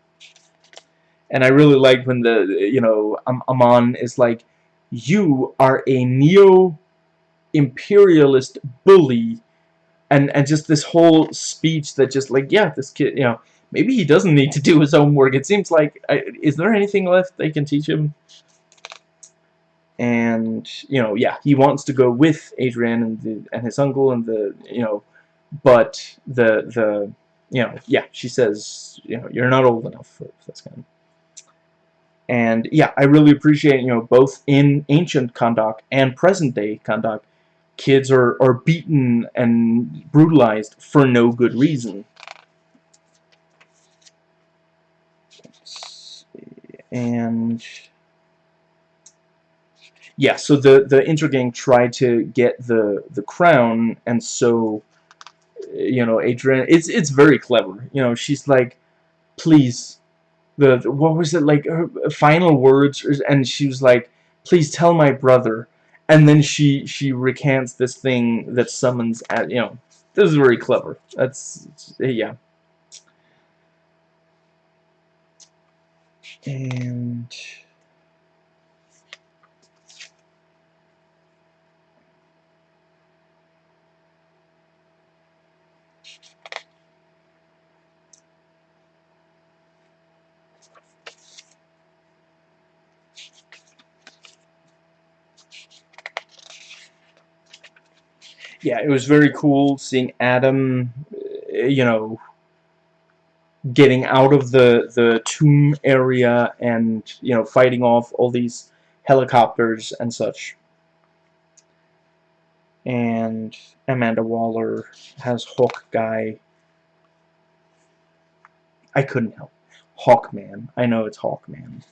And I really like when the you know Amon is like you are a neo-imperialist bully and and just this whole speech that just like yeah this kid you know maybe he doesn't need to do his own work it seems like is there anything left they can teach him and you know yeah he wants to go with Adrian and the, and his uncle and the you know but the the you know yeah she says you know you're not old enough for this kind of and yeah, I really appreciate, you know, both in ancient Kahndaq and present day Kahndaq, kids are, are beaten and brutalized for no good reason. And yeah, so the the Intergang tried to get the the crown, and so you know, Adrian, it's it's very clever. You know, she's like, please the what was it like her final words and she was like please tell my brother and then she she recants this thing that summons at you know this is very clever that's yeah And... yeah, it was very cool seeing Adam, uh, you know, getting out of the the tomb area and you know fighting off all these helicopters and such. And Amanda Waller has Hawk Guy. I couldn't help. Hawkman. I know it's Hawkman.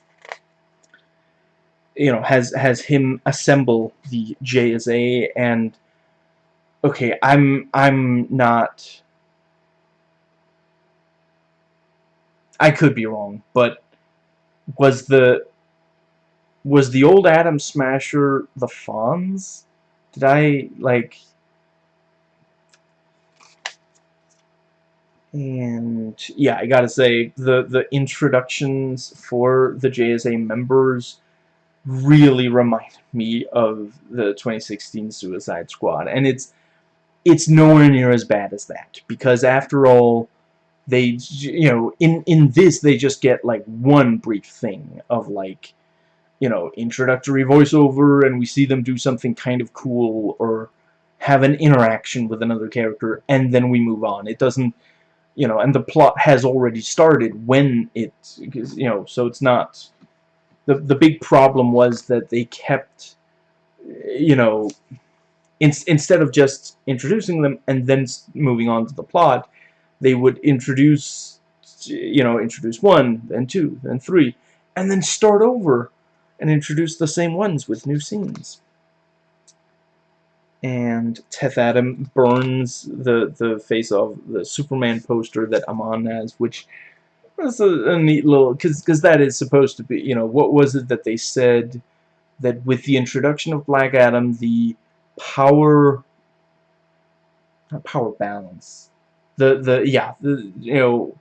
You know, has has him assemble the JSA and okay, I'm I'm not I could be wrong, but was the was the old Atom Smasher the Fonz? Did I like and yeah, I gotta say the the introductions for the JSA members really remind me of the 2016 Suicide Squad, and it's it's nowhere near as bad as that because after all they you know in in this they just get like one brief thing of like you know introductory voiceover and we see them do something kind of cool or have an interaction with another character and then we move on. It doesn't you know and the plot has already started when it you know so it's not the the big problem was that they kept you know in, instead of just introducing them and then moving on to the plot, they would introduce, you know, introduce one, then two, then three, and then start over and introduce the same ones with new scenes. And Teth Adam burns the, the face of the Superman poster that Amon has, which was a, a neat little, because that is supposed to be, you know, what was it that they said that with the introduction of Black Adam, the power not power balance. The the yeah the you know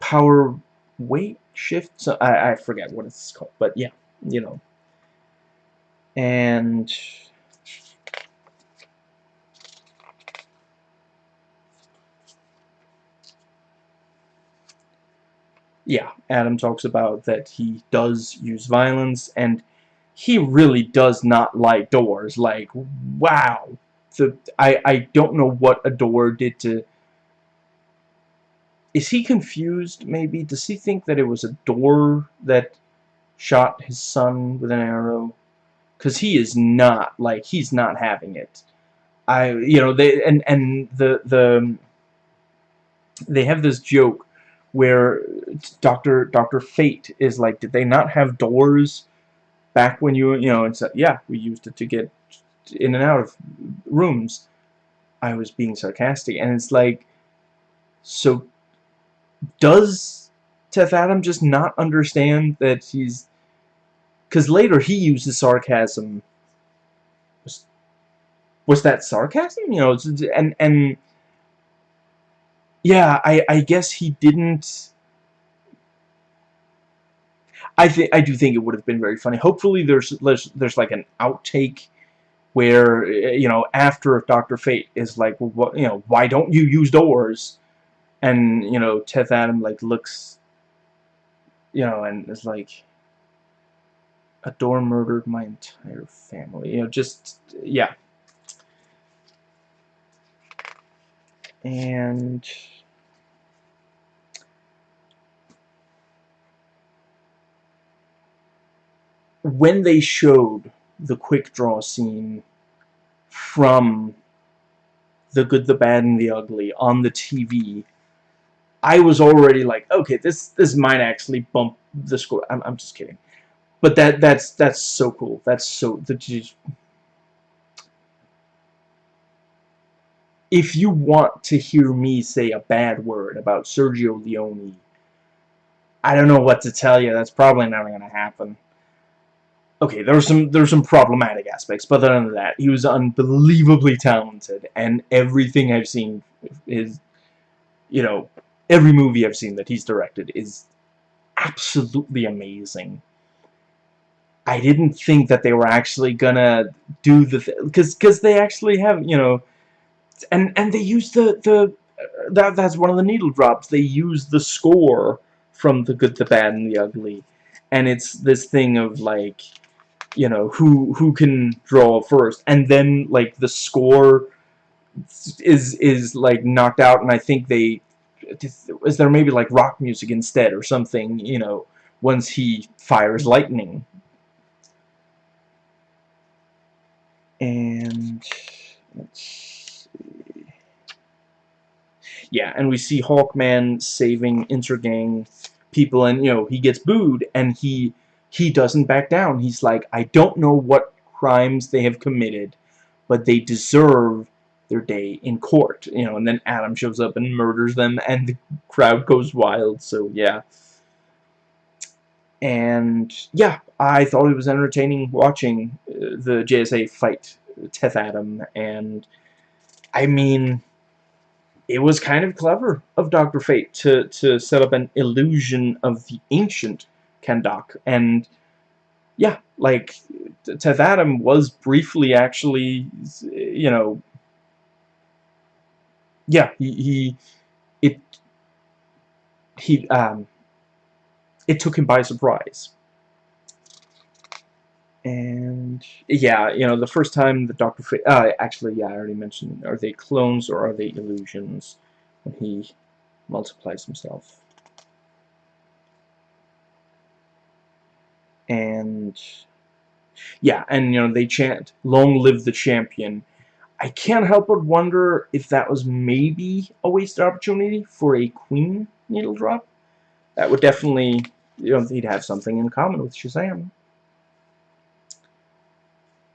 power weight shift. So I, I forget what it's called but yeah you know. And yeah Adam talks about that he does use violence and he really does not like doors. Like, wow. The, I, I don't know what a door did to... Is he confused, maybe? Does he think that it was a door that shot his son with an arrow? Because he is not, like, he's not having it. I, you know, they, and, and the, the, they have this joke where Dr. Dr. Fate is like, did they not have doors back when you you know it's yeah we used it to get in and out of rooms. I was being sarcastic and it's like so does Teth Adam just not understand that he's because later he uses sarcasm. Was, was that sarcasm? You know and and yeah I I guess he didn't I think I do think it would have been very funny. Hopefully, there's there's, there's like an outtake where eh, you know after Doctor Fate is like, well, what, you know, why don't you use doors? And you know, Teth Adam like looks, you know, and is like, a door murdered my entire family. You know, just yeah. And when they showed the quick draw scene from the good, the bad, and the ugly on the TV, I was already like, okay, this this might actually bump the score. I'm, I'm just kidding, but that that's that's so cool. That's so that if you want to hear me say a bad word about Sergio Leone, I don't know what to tell you. That's probably not going to happen okay, there were some there were some problematic aspects, but other than that, he was unbelievably talented, and everything I've seen is, you know, every movie I've seen that he's directed is absolutely amazing. I didn't think that they were actually gonna do the because because they actually have you know and and they use the the uh, that that's one of the needle drops they use the score from the good the bad and the ugly and it's this thing of like you know who who can draw first. And then like the score is is like knocked out and I think they is there maybe like rock music instead or something you know once he fires lightning? And let's see. Yeah and we see Hawkman saving Intergang people and you know he gets booed and he he doesn't back down he's like I don't know what crimes they have committed but they deserve their day in court you know and then Adam shows up and murders them and the crowd goes wild so yeah and yeah I thought it was entertaining watching uh, the JSA fight Teth Adam and I mean it was kind of clever of Dr. Fate to, to set up an illusion of the ancient Kahndaq and yeah like Teth Adam was briefly actually you know yeah, he, he it he um it took him by surprise. And yeah, you know, the first time the Doctor uh, actually, yeah, I already mentioned, are they clones or are they illusions when he multiplies himself? And yeah, and you know, they chant, "Long live the champion," I can't help but wonder if that was maybe a wasted opportunity for a Queen needle drop. That would definitely, you know, he'd have something in common with Shazam.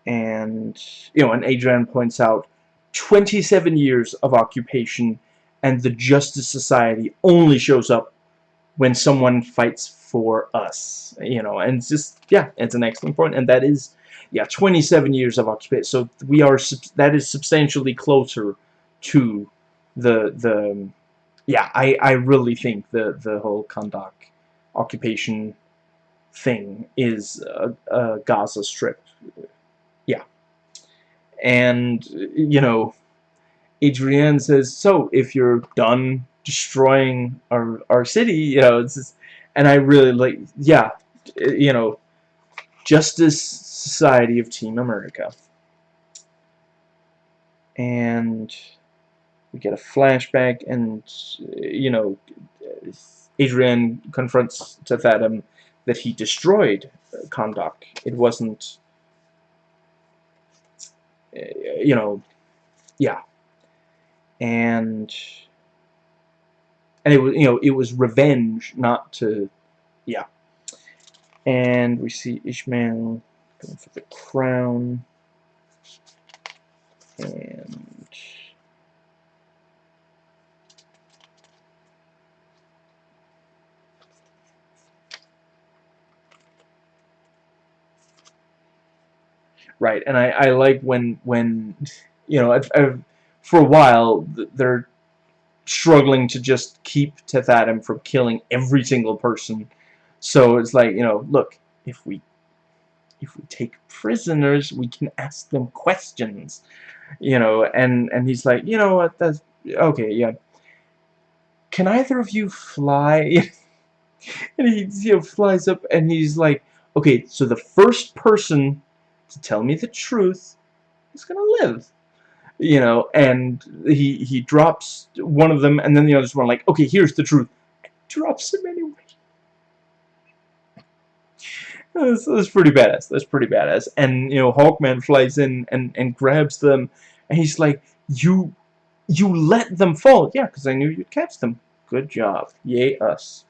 And, you know, and Adrian points out 27 years of occupation and the Justice Society only shows up when someone fights for us. You know, and just, yeah, it's an excellent point, and that is yeah, 27 years of occupation. So we are that is substantially closer to the the yeah. I I really think the the whole Kahndaq occupation thing is a, a Gaza Strip. Yeah, and you know, Adrienne says so. If you're done destroying our our city, you know, just, and I really like yeah, you know, justice Society of Team America. And we get a flashback and, you know, Adrian confronts Adam that he destroyed uh, Kahndaq. It wasn't, uh, you know, yeah. And, and it was, you know, it was revenge, not to, yeah. And we see Ishmael Going for the crown. And right and I, I like when when you know I've, I've, for a while they're struggling to just keep Teth Adam from killing every single person so it's like you know look if we if we take prisoners, we can ask them questions. You know, and, and he's like, you know what, that's, okay, yeah. Can either of you fly? and he you know, flies up and he's like, okay, so the first person to tell me the truth is gonna live. You know, and he he drops one of them, and then the others one like, okay, here's the truth. Drops him anyway. That's, that's pretty badass. That's pretty badass. And, you know, Hawkman flies in and, and grabs them. And he's like, you, you let them fall. Yeah, because I knew you'd catch them. Good job. Yay, us.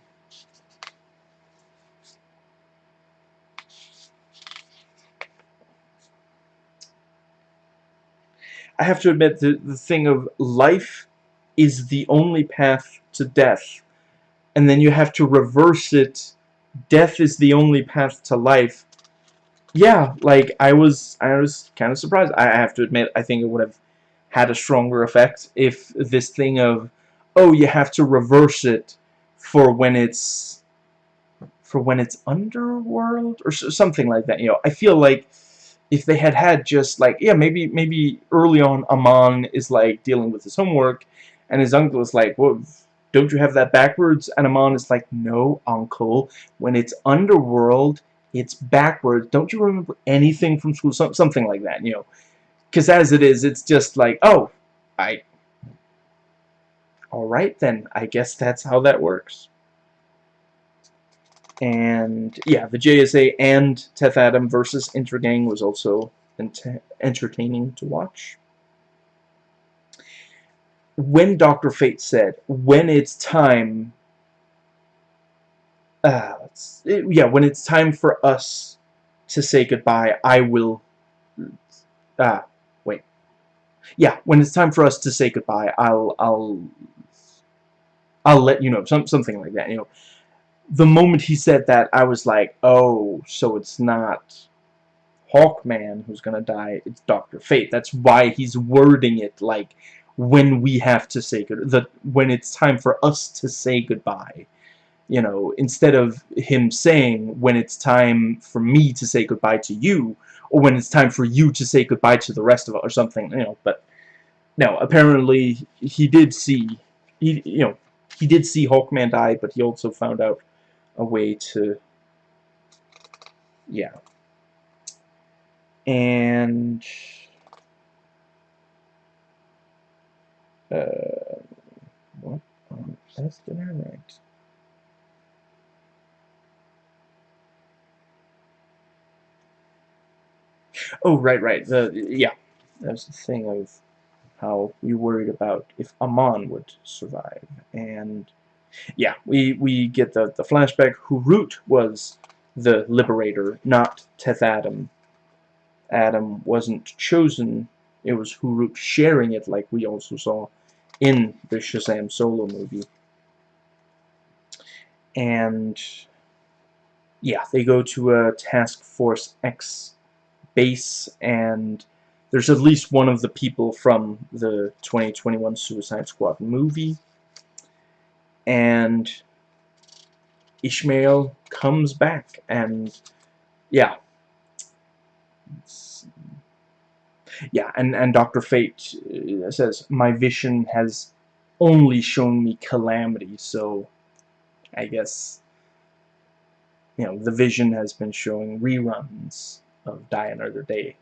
I have to admit, the, the thing of life is the only path to death. And then you have to reverse it death is the only path to life. Yeah, like I was I was kind of surprised. I have to admit I think it would have had a stronger effect if this thing of oh, you have to reverse it for when it's for when it's underworld or something like that. You know, I feel like if they had had just like yeah maybe maybe early on Amon is like dealing with his homework and his uncle is like well don't you have that backwards? And Amon is like no uncle. When it's underworld it's backwards. Don't you remember anything from school? Something like that you know. Because as it is it's just like oh I alright then. I guess that's how that works and yeah, the JSA and Teth Adam versus Intergang was also entertaining to watch. When Dr. Fate said, when it's time, uh, it, yeah, when it's time for us to say goodbye, I will, ah, uh, wait, yeah, when it's time for us to say goodbye, I'll, I'll, I'll let you know, some, something like that, you know, the moment he said that, I was like, oh, so it's not Hawkman who's gonna die, it's Dr. Fate. That's why he's wording it like when we have to say good the when it's time for us to say goodbye. You know, instead of him saying when it's time for me to say goodbye to you, or when it's time for you to say goodbye to the rest of us, or something, you know, but no, apparently he did see he you know he did see Hawkman die, but he also found out a way to yeah and uh, what on earth did I write? Oh, right, right. The yeah, that's the thing of how we worried about if Amon would survive, and yeah, we, we get the, the flashback. Hurut was the liberator, not Teth Adam. Adam wasn't chosen. It was Hurut sharing it like we also saw in the Shazam solo movie. And yeah, they go to a Task Force X base and there's at least one of the people from the 2021 Suicide Squad movie and Ishmael comes back and yeah yeah and and Dr. Fate uh, says my vision has only shown me calamity so I guess you know the vision has been showing reruns of Die Another Day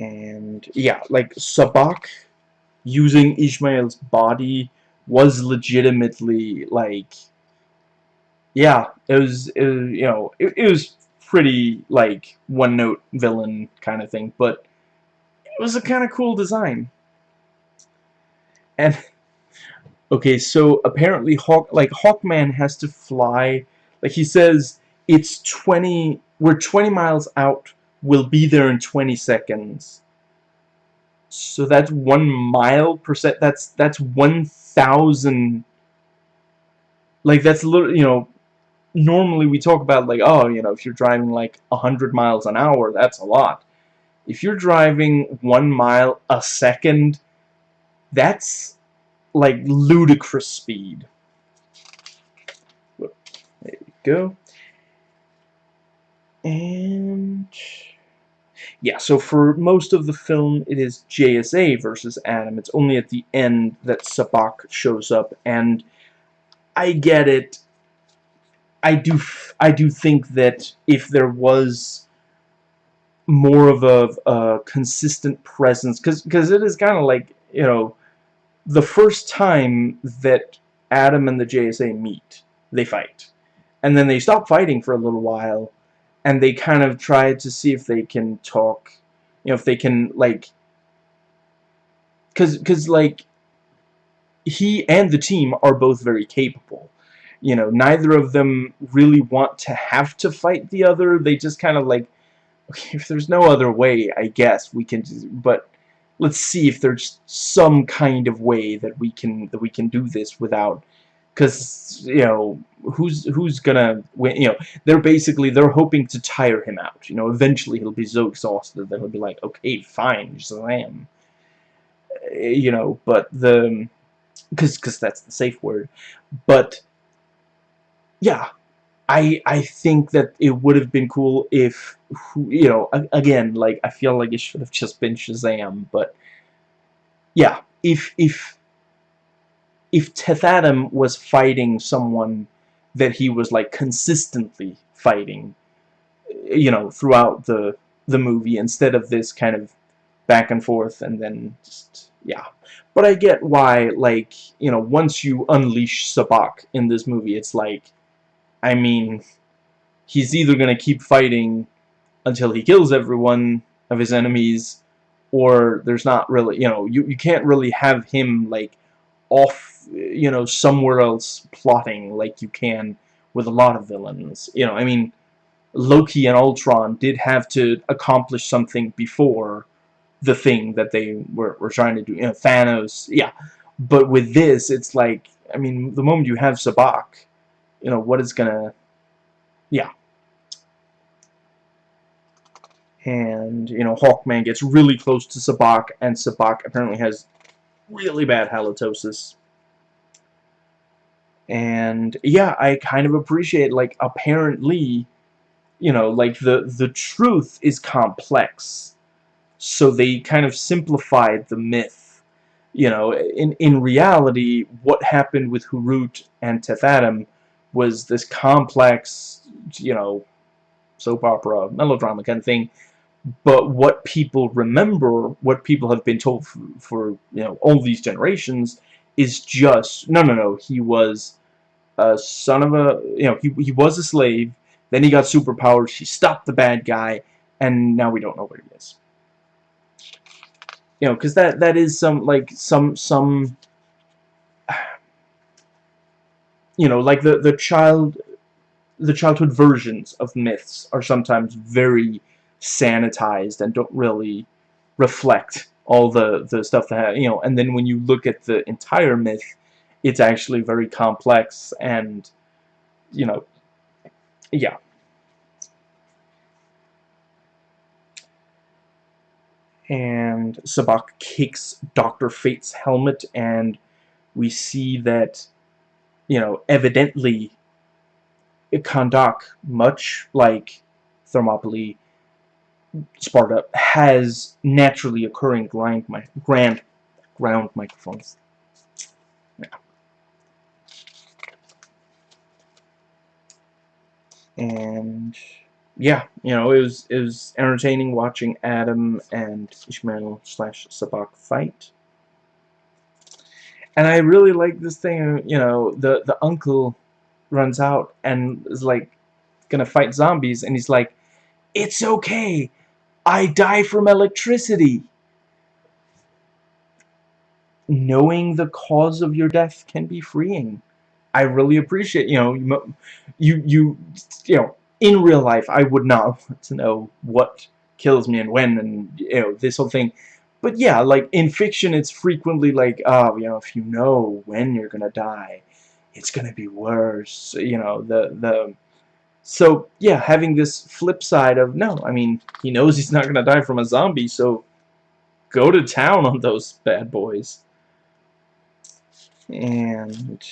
and yeah like Sabbac using Ishmael's body was legitimately like yeah it was, it was you know it, it was pretty like one note villain kind of thing but it was a kind of cool design. And okay so apparently Hawk like Hawkman has to fly like he says it's 20 we're 20 miles out we'll be there in 20 seconds so that's one mile percent. That's that's one thousand. Like that's little, you know. Normally we talk about like, oh, you know, if you're driving like a hundred miles an hour, that's a lot. If you're driving one mile a second, that's like ludicrous speed. There you go. And yeah, so for most of the film, it is JSA versus Adam. It's only at the end that Sabbac shows up, and I get it. I do, I do think that if there was more of a, a consistent presence, because because it is kind of like you know, the first time that Adam and the JSA meet, they fight, and then they stop fighting for a little while and they kind of try to see if they can talk, you know, if they can, like, because, because like, he and the team are both very capable. You know, neither of them really want to have to fight the other. They just kind of like, okay, if there's no other way, I guess we can, but let's see if there's some kind of way that we can, that we can do this without because you know who's who's gonna win you know they're basically they're hoping to tire him out you know eventually he'll be so exhausted that he'll be like okay fine Shazam eh, you know, but the because because that's the safe word, but yeah, I I think that it would have been cool if you know again like I feel like it should have just been Shazam, but yeah, if if if Teth Adam was fighting someone that he was like consistently fighting, you know, throughout the the movie instead of this kind of back and forth and then just yeah. But I get why like, you know, once you unleash Sabbac in this movie, it's like I mean, he's either going to keep fighting until he kills everyone of his enemies or there's not really, you know, you, you can't really have him like off, you know, somewhere else plotting like you can with a lot of villains. You know, I mean, Loki and Ultron did have to accomplish something before the thing that they were, were trying to do. You know, Thanos, yeah. But with this, it's like, I mean, the moment you have Sabbac, you know, what is gonna, yeah. And, you know, Hawkman gets really close to Sabbac, and Sabbac apparently has really bad halitosis. And, yeah, I kind of appreciate, like, apparently, you know, like, the, the truth is complex. So they kind of simplified the myth. You know, in, in reality, what happened with Hurut and Teth Adam was this complex, you know, soap opera, melodrama kind of thing. But what people remember, what people have been told for, for you know, all these generations, is just, no, no, no, he was a son of a, you know, he, he was a slave, then he got superpowers, he stopped the bad guy, and now we don't know where he is. You know, because that, that is some, like, some, some you know, like the the child, the childhood versions of myths are sometimes very sanitized and don't really reflect all the the stuff that you know. And then when you look at the entire myth, it's actually very complex and you know, yeah. And Sabbac kicks Dr. Fate's helmet and we see that you know, evidently Kahndaq, much like Thermopylae, Sparta, has naturally occurring grind, grand, ground microphones. Yeah. And yeah, you know, it was it was entertaining watching Adam and Ishmael slash Sabbac fight. And I really like this thing, you know, the, the uncle runs out and is like gonna fight zombies and he's like, It's okay. I die from electricity. Knowing the cause of your death can be freeing. I really appreciate, you know, you, you, you know, in real life, I would not want to know what kills me and when and, you know, this whole thing but yeah, like in fiction, it's frequently like, oh, you know, if you know when you're gonna die, it's gonna be worse. You know, the the. So yeah, having this flip side of no, I mean, he knows he's not gonna die from a zombie, so go to town on those bad boys. And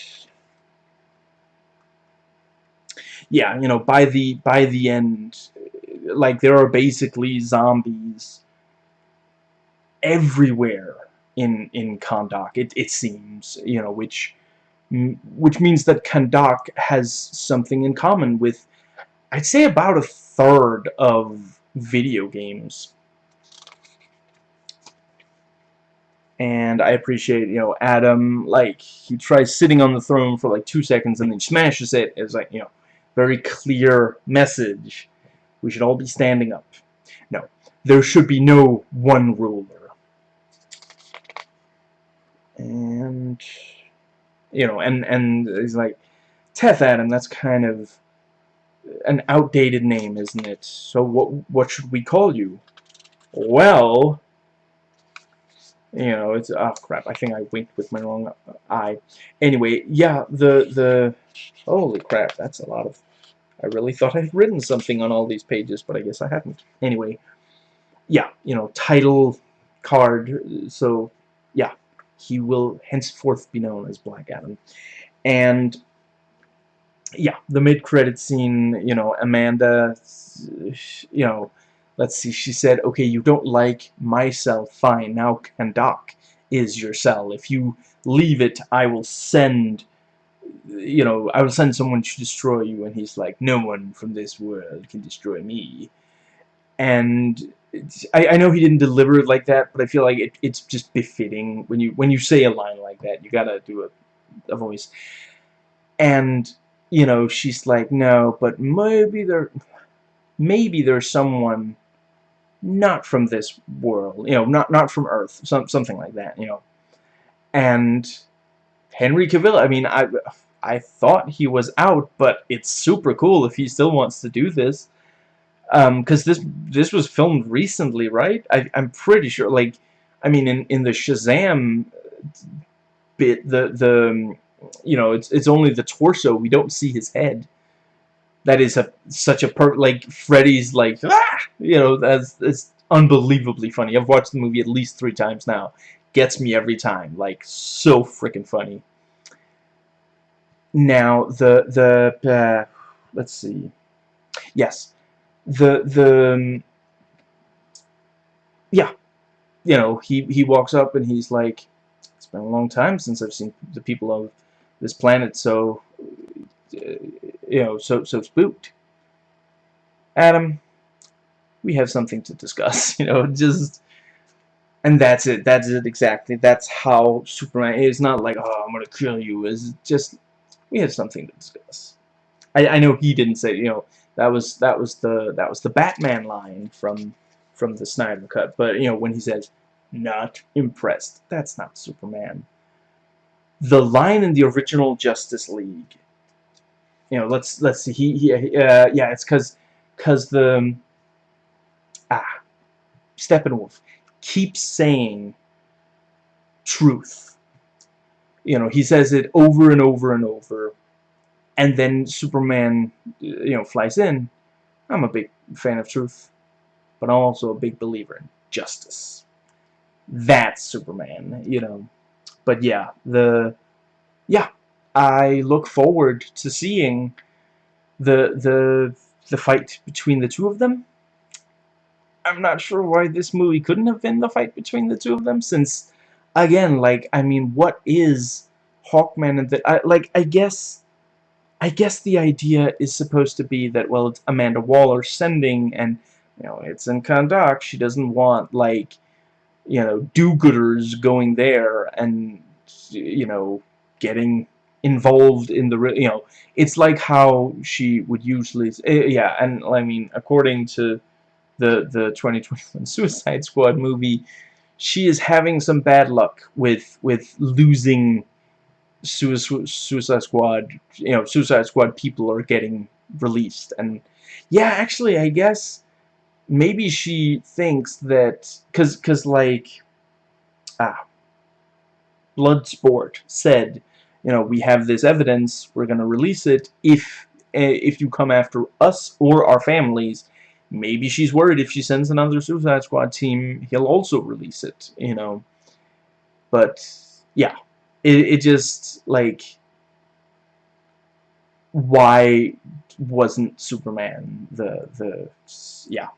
yeah, you know, by the by the end, like there are basically zombies everywhere in in Kahndaq. It it seems you know which which means that Kahndaq has something in common with I'd say about a third of video games. And I appreciate, you know, Adam, like, he tries sitting on the throne for like two seconds and then smashes it. It's like, you know, very clear message. We should all be standing up. No, there should be no one ruler and you know, and and he's like, Teth Adam. That's kind of an outdated name, isn't it? So what what should we call you? Well, you know, it's oh crap. I think I winked with my wrong eye. Anyway, yeah, the the holy crap, that's a lot of. I really thought I'd written something on all these pages, but I guess I haven't. Anyway, yeah, you know, title card. So yeah, he will henceforth be known as Black Adam. And yeah, the mid-credit scene, you know, Amanda, you know, let's see, she said, okay, you don't like my cell, fine, now Kahndaq is your cell. If you leave it, I will send, you know, I will send someone to destroy you. And he's like, no one from this world can destroy me. And I, I know he didn't deliver it like that, but I feel like it, it's just befitting when you when you say a line like that. You gotta do a, a voice. And you know, she's like, no, but maybe there, maybe there's someone not from this world, you know, not not from Earth, some something like that, you know. And Henry Cavill, I mean, I I thought he was out, but it's super cool if he still wants to do this. Um, because this this was filmed recently, right? I I'm pretty sure. Like, I mean, in in the Shazam bit, the the you know, it's it's only the torso. We don't see his head. That is a such a per like Freddy's like ah, you know that's that's unbelievably funny. I've watched the movie at least three times now. Gets me every time. Like so freaking funny. Now the the uh, let's see. Yes, the the um, yeah, you know he he walks up and he's like, it's been a long time since I've seen the people of this planet so uh, you know so so spooked. Adam we have something to discuss you know just and that's it. That's it exactly. That's how Superman is not like oh I'm gonna kill you. Is just we have something to discuss I, I know he didn't say you know that was that was the that was the Batman line from from the Snyder cut but you know when he says not impressed that's not Superman the line in the original Justice League. You know, let's let's see. He, he uh, yeah, it's because because the um, ah Steppenwolf keeps saying truth. You know, he says it over and over and over, and then Superman, you know, flies in. I'm a big fan of truth, but I'm also a big believer in justice. That's Superman, you know but yeah, the yeah, I look forward to seeing the the the fight between the two of them. I'm not sure why this movie couldn't have been the fight between the two of them, since again, like I mean, what is Hawkman and that? I like I guess. I guess the idea is supposed to be that, well, it's Amanda Waller sending, and, you know, it's in Kahndaq. She doesn't want, like, you know, do-gooders going there and, you know, getting involved in the, you know, it's like how she would usually, eh, yeah, and I mean, according to the, the 2021 Suicide Squad movie, she is having some bad luck with, with losing Suicide Squad, you know, Suicide Squad people are getting released, and yeah, actually, I guess maybe she thinks that, cause, cause like, ah, Bloodsport said, you know, we have this evidence, we're going to release it if eh, if you come after us or our families. Maybe she's worried if she sends another Suicide Squad team, he'll also release it, you know. But, yeah. It, it just, like, why wasn't Superman the, the, yeah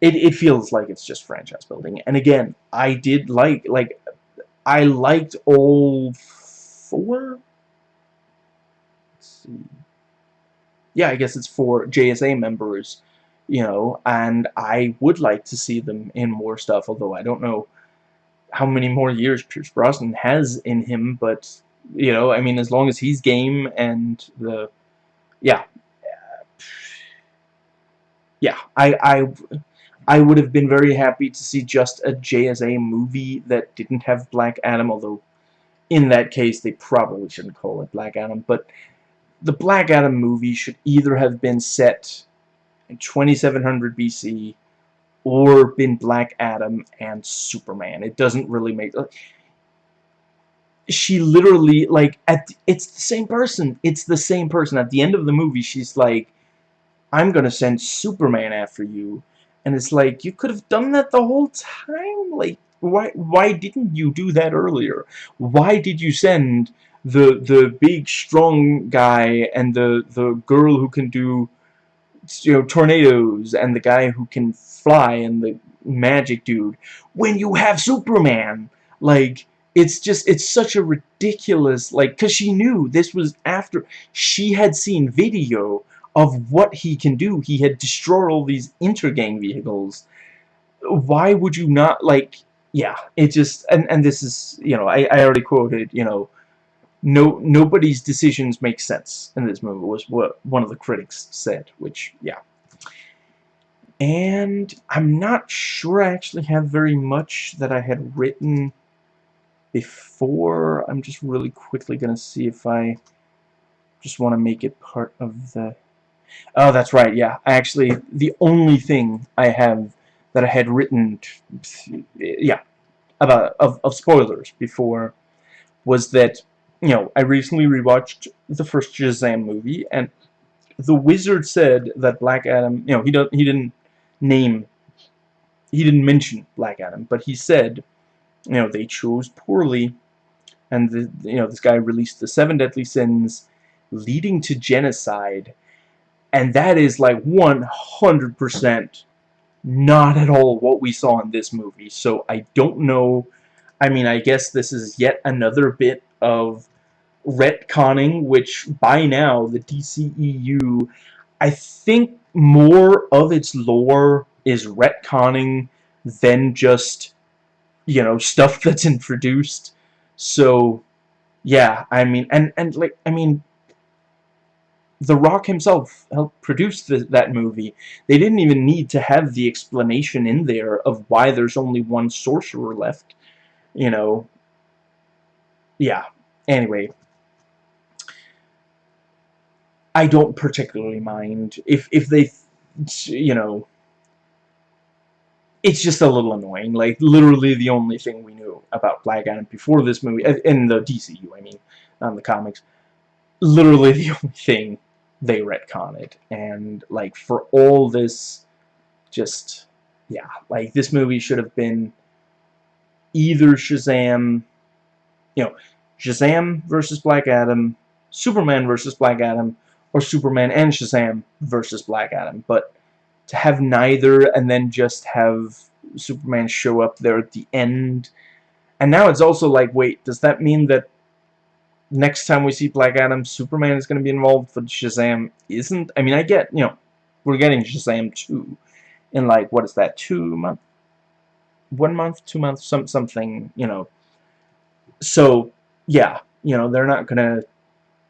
it, it feels like it's just franchise building. And again, I did like, like, I liked all four? Let's see. Yeah, I guess it's for JSA members, you know, and I would like to see them in more stuff, although I don't know how many more years Pierce Brosnan has in him, but, you know, I mean, as long as he's game and the, yeah, yeah, I, I, I would have been very happy to see just a JSA movie that didn't have Black Adam, although in that case they probably shouldn't call it Black Adam, but the Black Adam movie should either have been set in 2700 BC or been Black Adam and Superman. It doesn't really make... She literally, like, at it's the same person. It's the same person. At the end of the movie, she's like, I'm gonna send Superman after you And it's like, you could have done that the whole time. Like, why why didn't you do that earlier? Why did you send the the big strong guy and the the girl who can do you know tornadoes and the guy who can fly and the magic dude. When you have Superman like it's just it's such a ridiculous like because she knew this was after she had seen video of what he can do. He had destroyed all these intergang vehicles. Why would you not like yeah it just and and this is you know I, I already quoted you know no nobody's decisions make sense in this movie was what one of the critics said which yeah. And I'm not sure I actually have very much that I had written before. I'm just really quickly gonna see if I just want to make it part of the oh that's right yeah. I actually the only thing I have that I had written yeah about of, of spoilers before was that you know, I recently rewatched the first Shazam movie, and the wizard said that Black Adam, you know, he don't, he didn't name, he didn't mention Black Adam, but he said, you know, they chose poorly, and the, you know, this guy released the seven deadly sins, leading to genocide, and that is like 100% not at all what we saw in this movie. So I don't know. I mean, I guess this is yet another bit of retconning, which by now the DCEU, I think more of its lore is retconning than just, you know, stuff that's introduced. So, yeah, I mean, and, and like, I mean, The Rock himself helped produce the, that movie. They didn't even need to have the explanation in there of why there's only one sorcerer left. You know, yeah, Anyway, I don't particularly mind if if they, you know, it's just a little annoying. Like literally the only thing we knew about Black Adam before this movie uh, in the DCU, I mean, in the comics. Literally the only thing they retconned, and like for all this, just yeah, like this movie should have been either Shazam, you know, Shazam versus Black Adam, Superman versus Black Adam, or Superman and Shazam versus Black Adam. But to have neither and then just have Superman show up there at the end. And now it's also like, wait, does that mean that next time we see Black Adam, Superman is going to be involved, but Shazam isn't? I mean, I get, you know, we're getting Shazam 2 in like, what is that, two month? One month, two months, some something, you know. So, yeah, you know, they're not gonna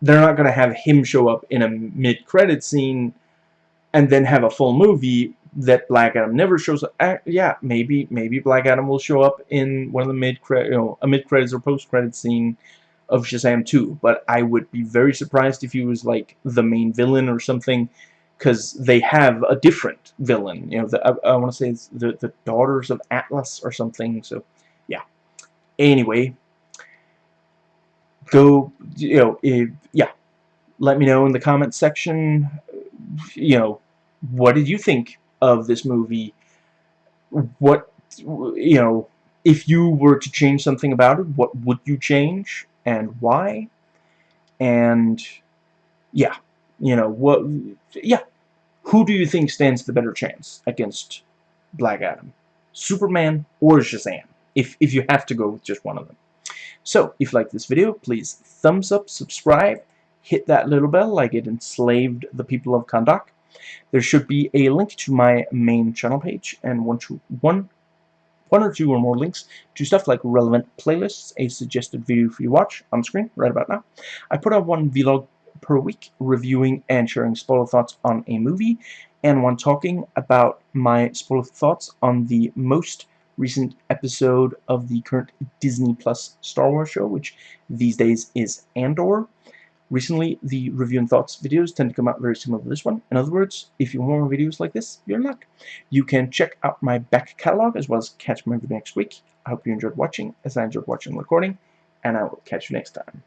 they're not gonna have him show up in a mid-credit scene and then have a full movie that Black Adam never shows up. Uh, yeah, maybe maybe Black Adam will show up in one of the mid credit, you know, a mid credits or post credit scene of Shazam 2. But I would be very surprised if he was like the main villain or something, because they have a different villain. You know, the, I, I want to say it's the the Daughters of Atlas or something. So, yeah. Anyway, go, you know, if, yeah, let me know in the comments section, you know, what did you think of this movie? What, you know, if you were to change something about it, what would you change and why? And, yeah, you know, what, yeah, who do you think stands the better chance against Black Adam? Superman or Shazam? If, if you have to go with just one of them. So, if you like this video, please thumbs up, subscribe, hit that little bell like it enslaved the people of Kahndaq. There should be a link to my main channel page and one, to, one, one or two or more links to stuff like relevant playlists, a suggested video for you to watch on screen right about now. I put out one vlog per week reviewing and sharing spoiler thoughts on a movie and one talking about my spoiler thoughts on the most recent episode of the current Disney Plus Star Wars show, which these days is Andor. Recently, the review and thoughts videos tend to come out very similar to this one. In other words, if you want more videos like this, you're in luck. You can check out my back catalog as well as catch my video next week. I hope you enjoyed watching, as I enjoyed watching and recording, and I will catch you next time.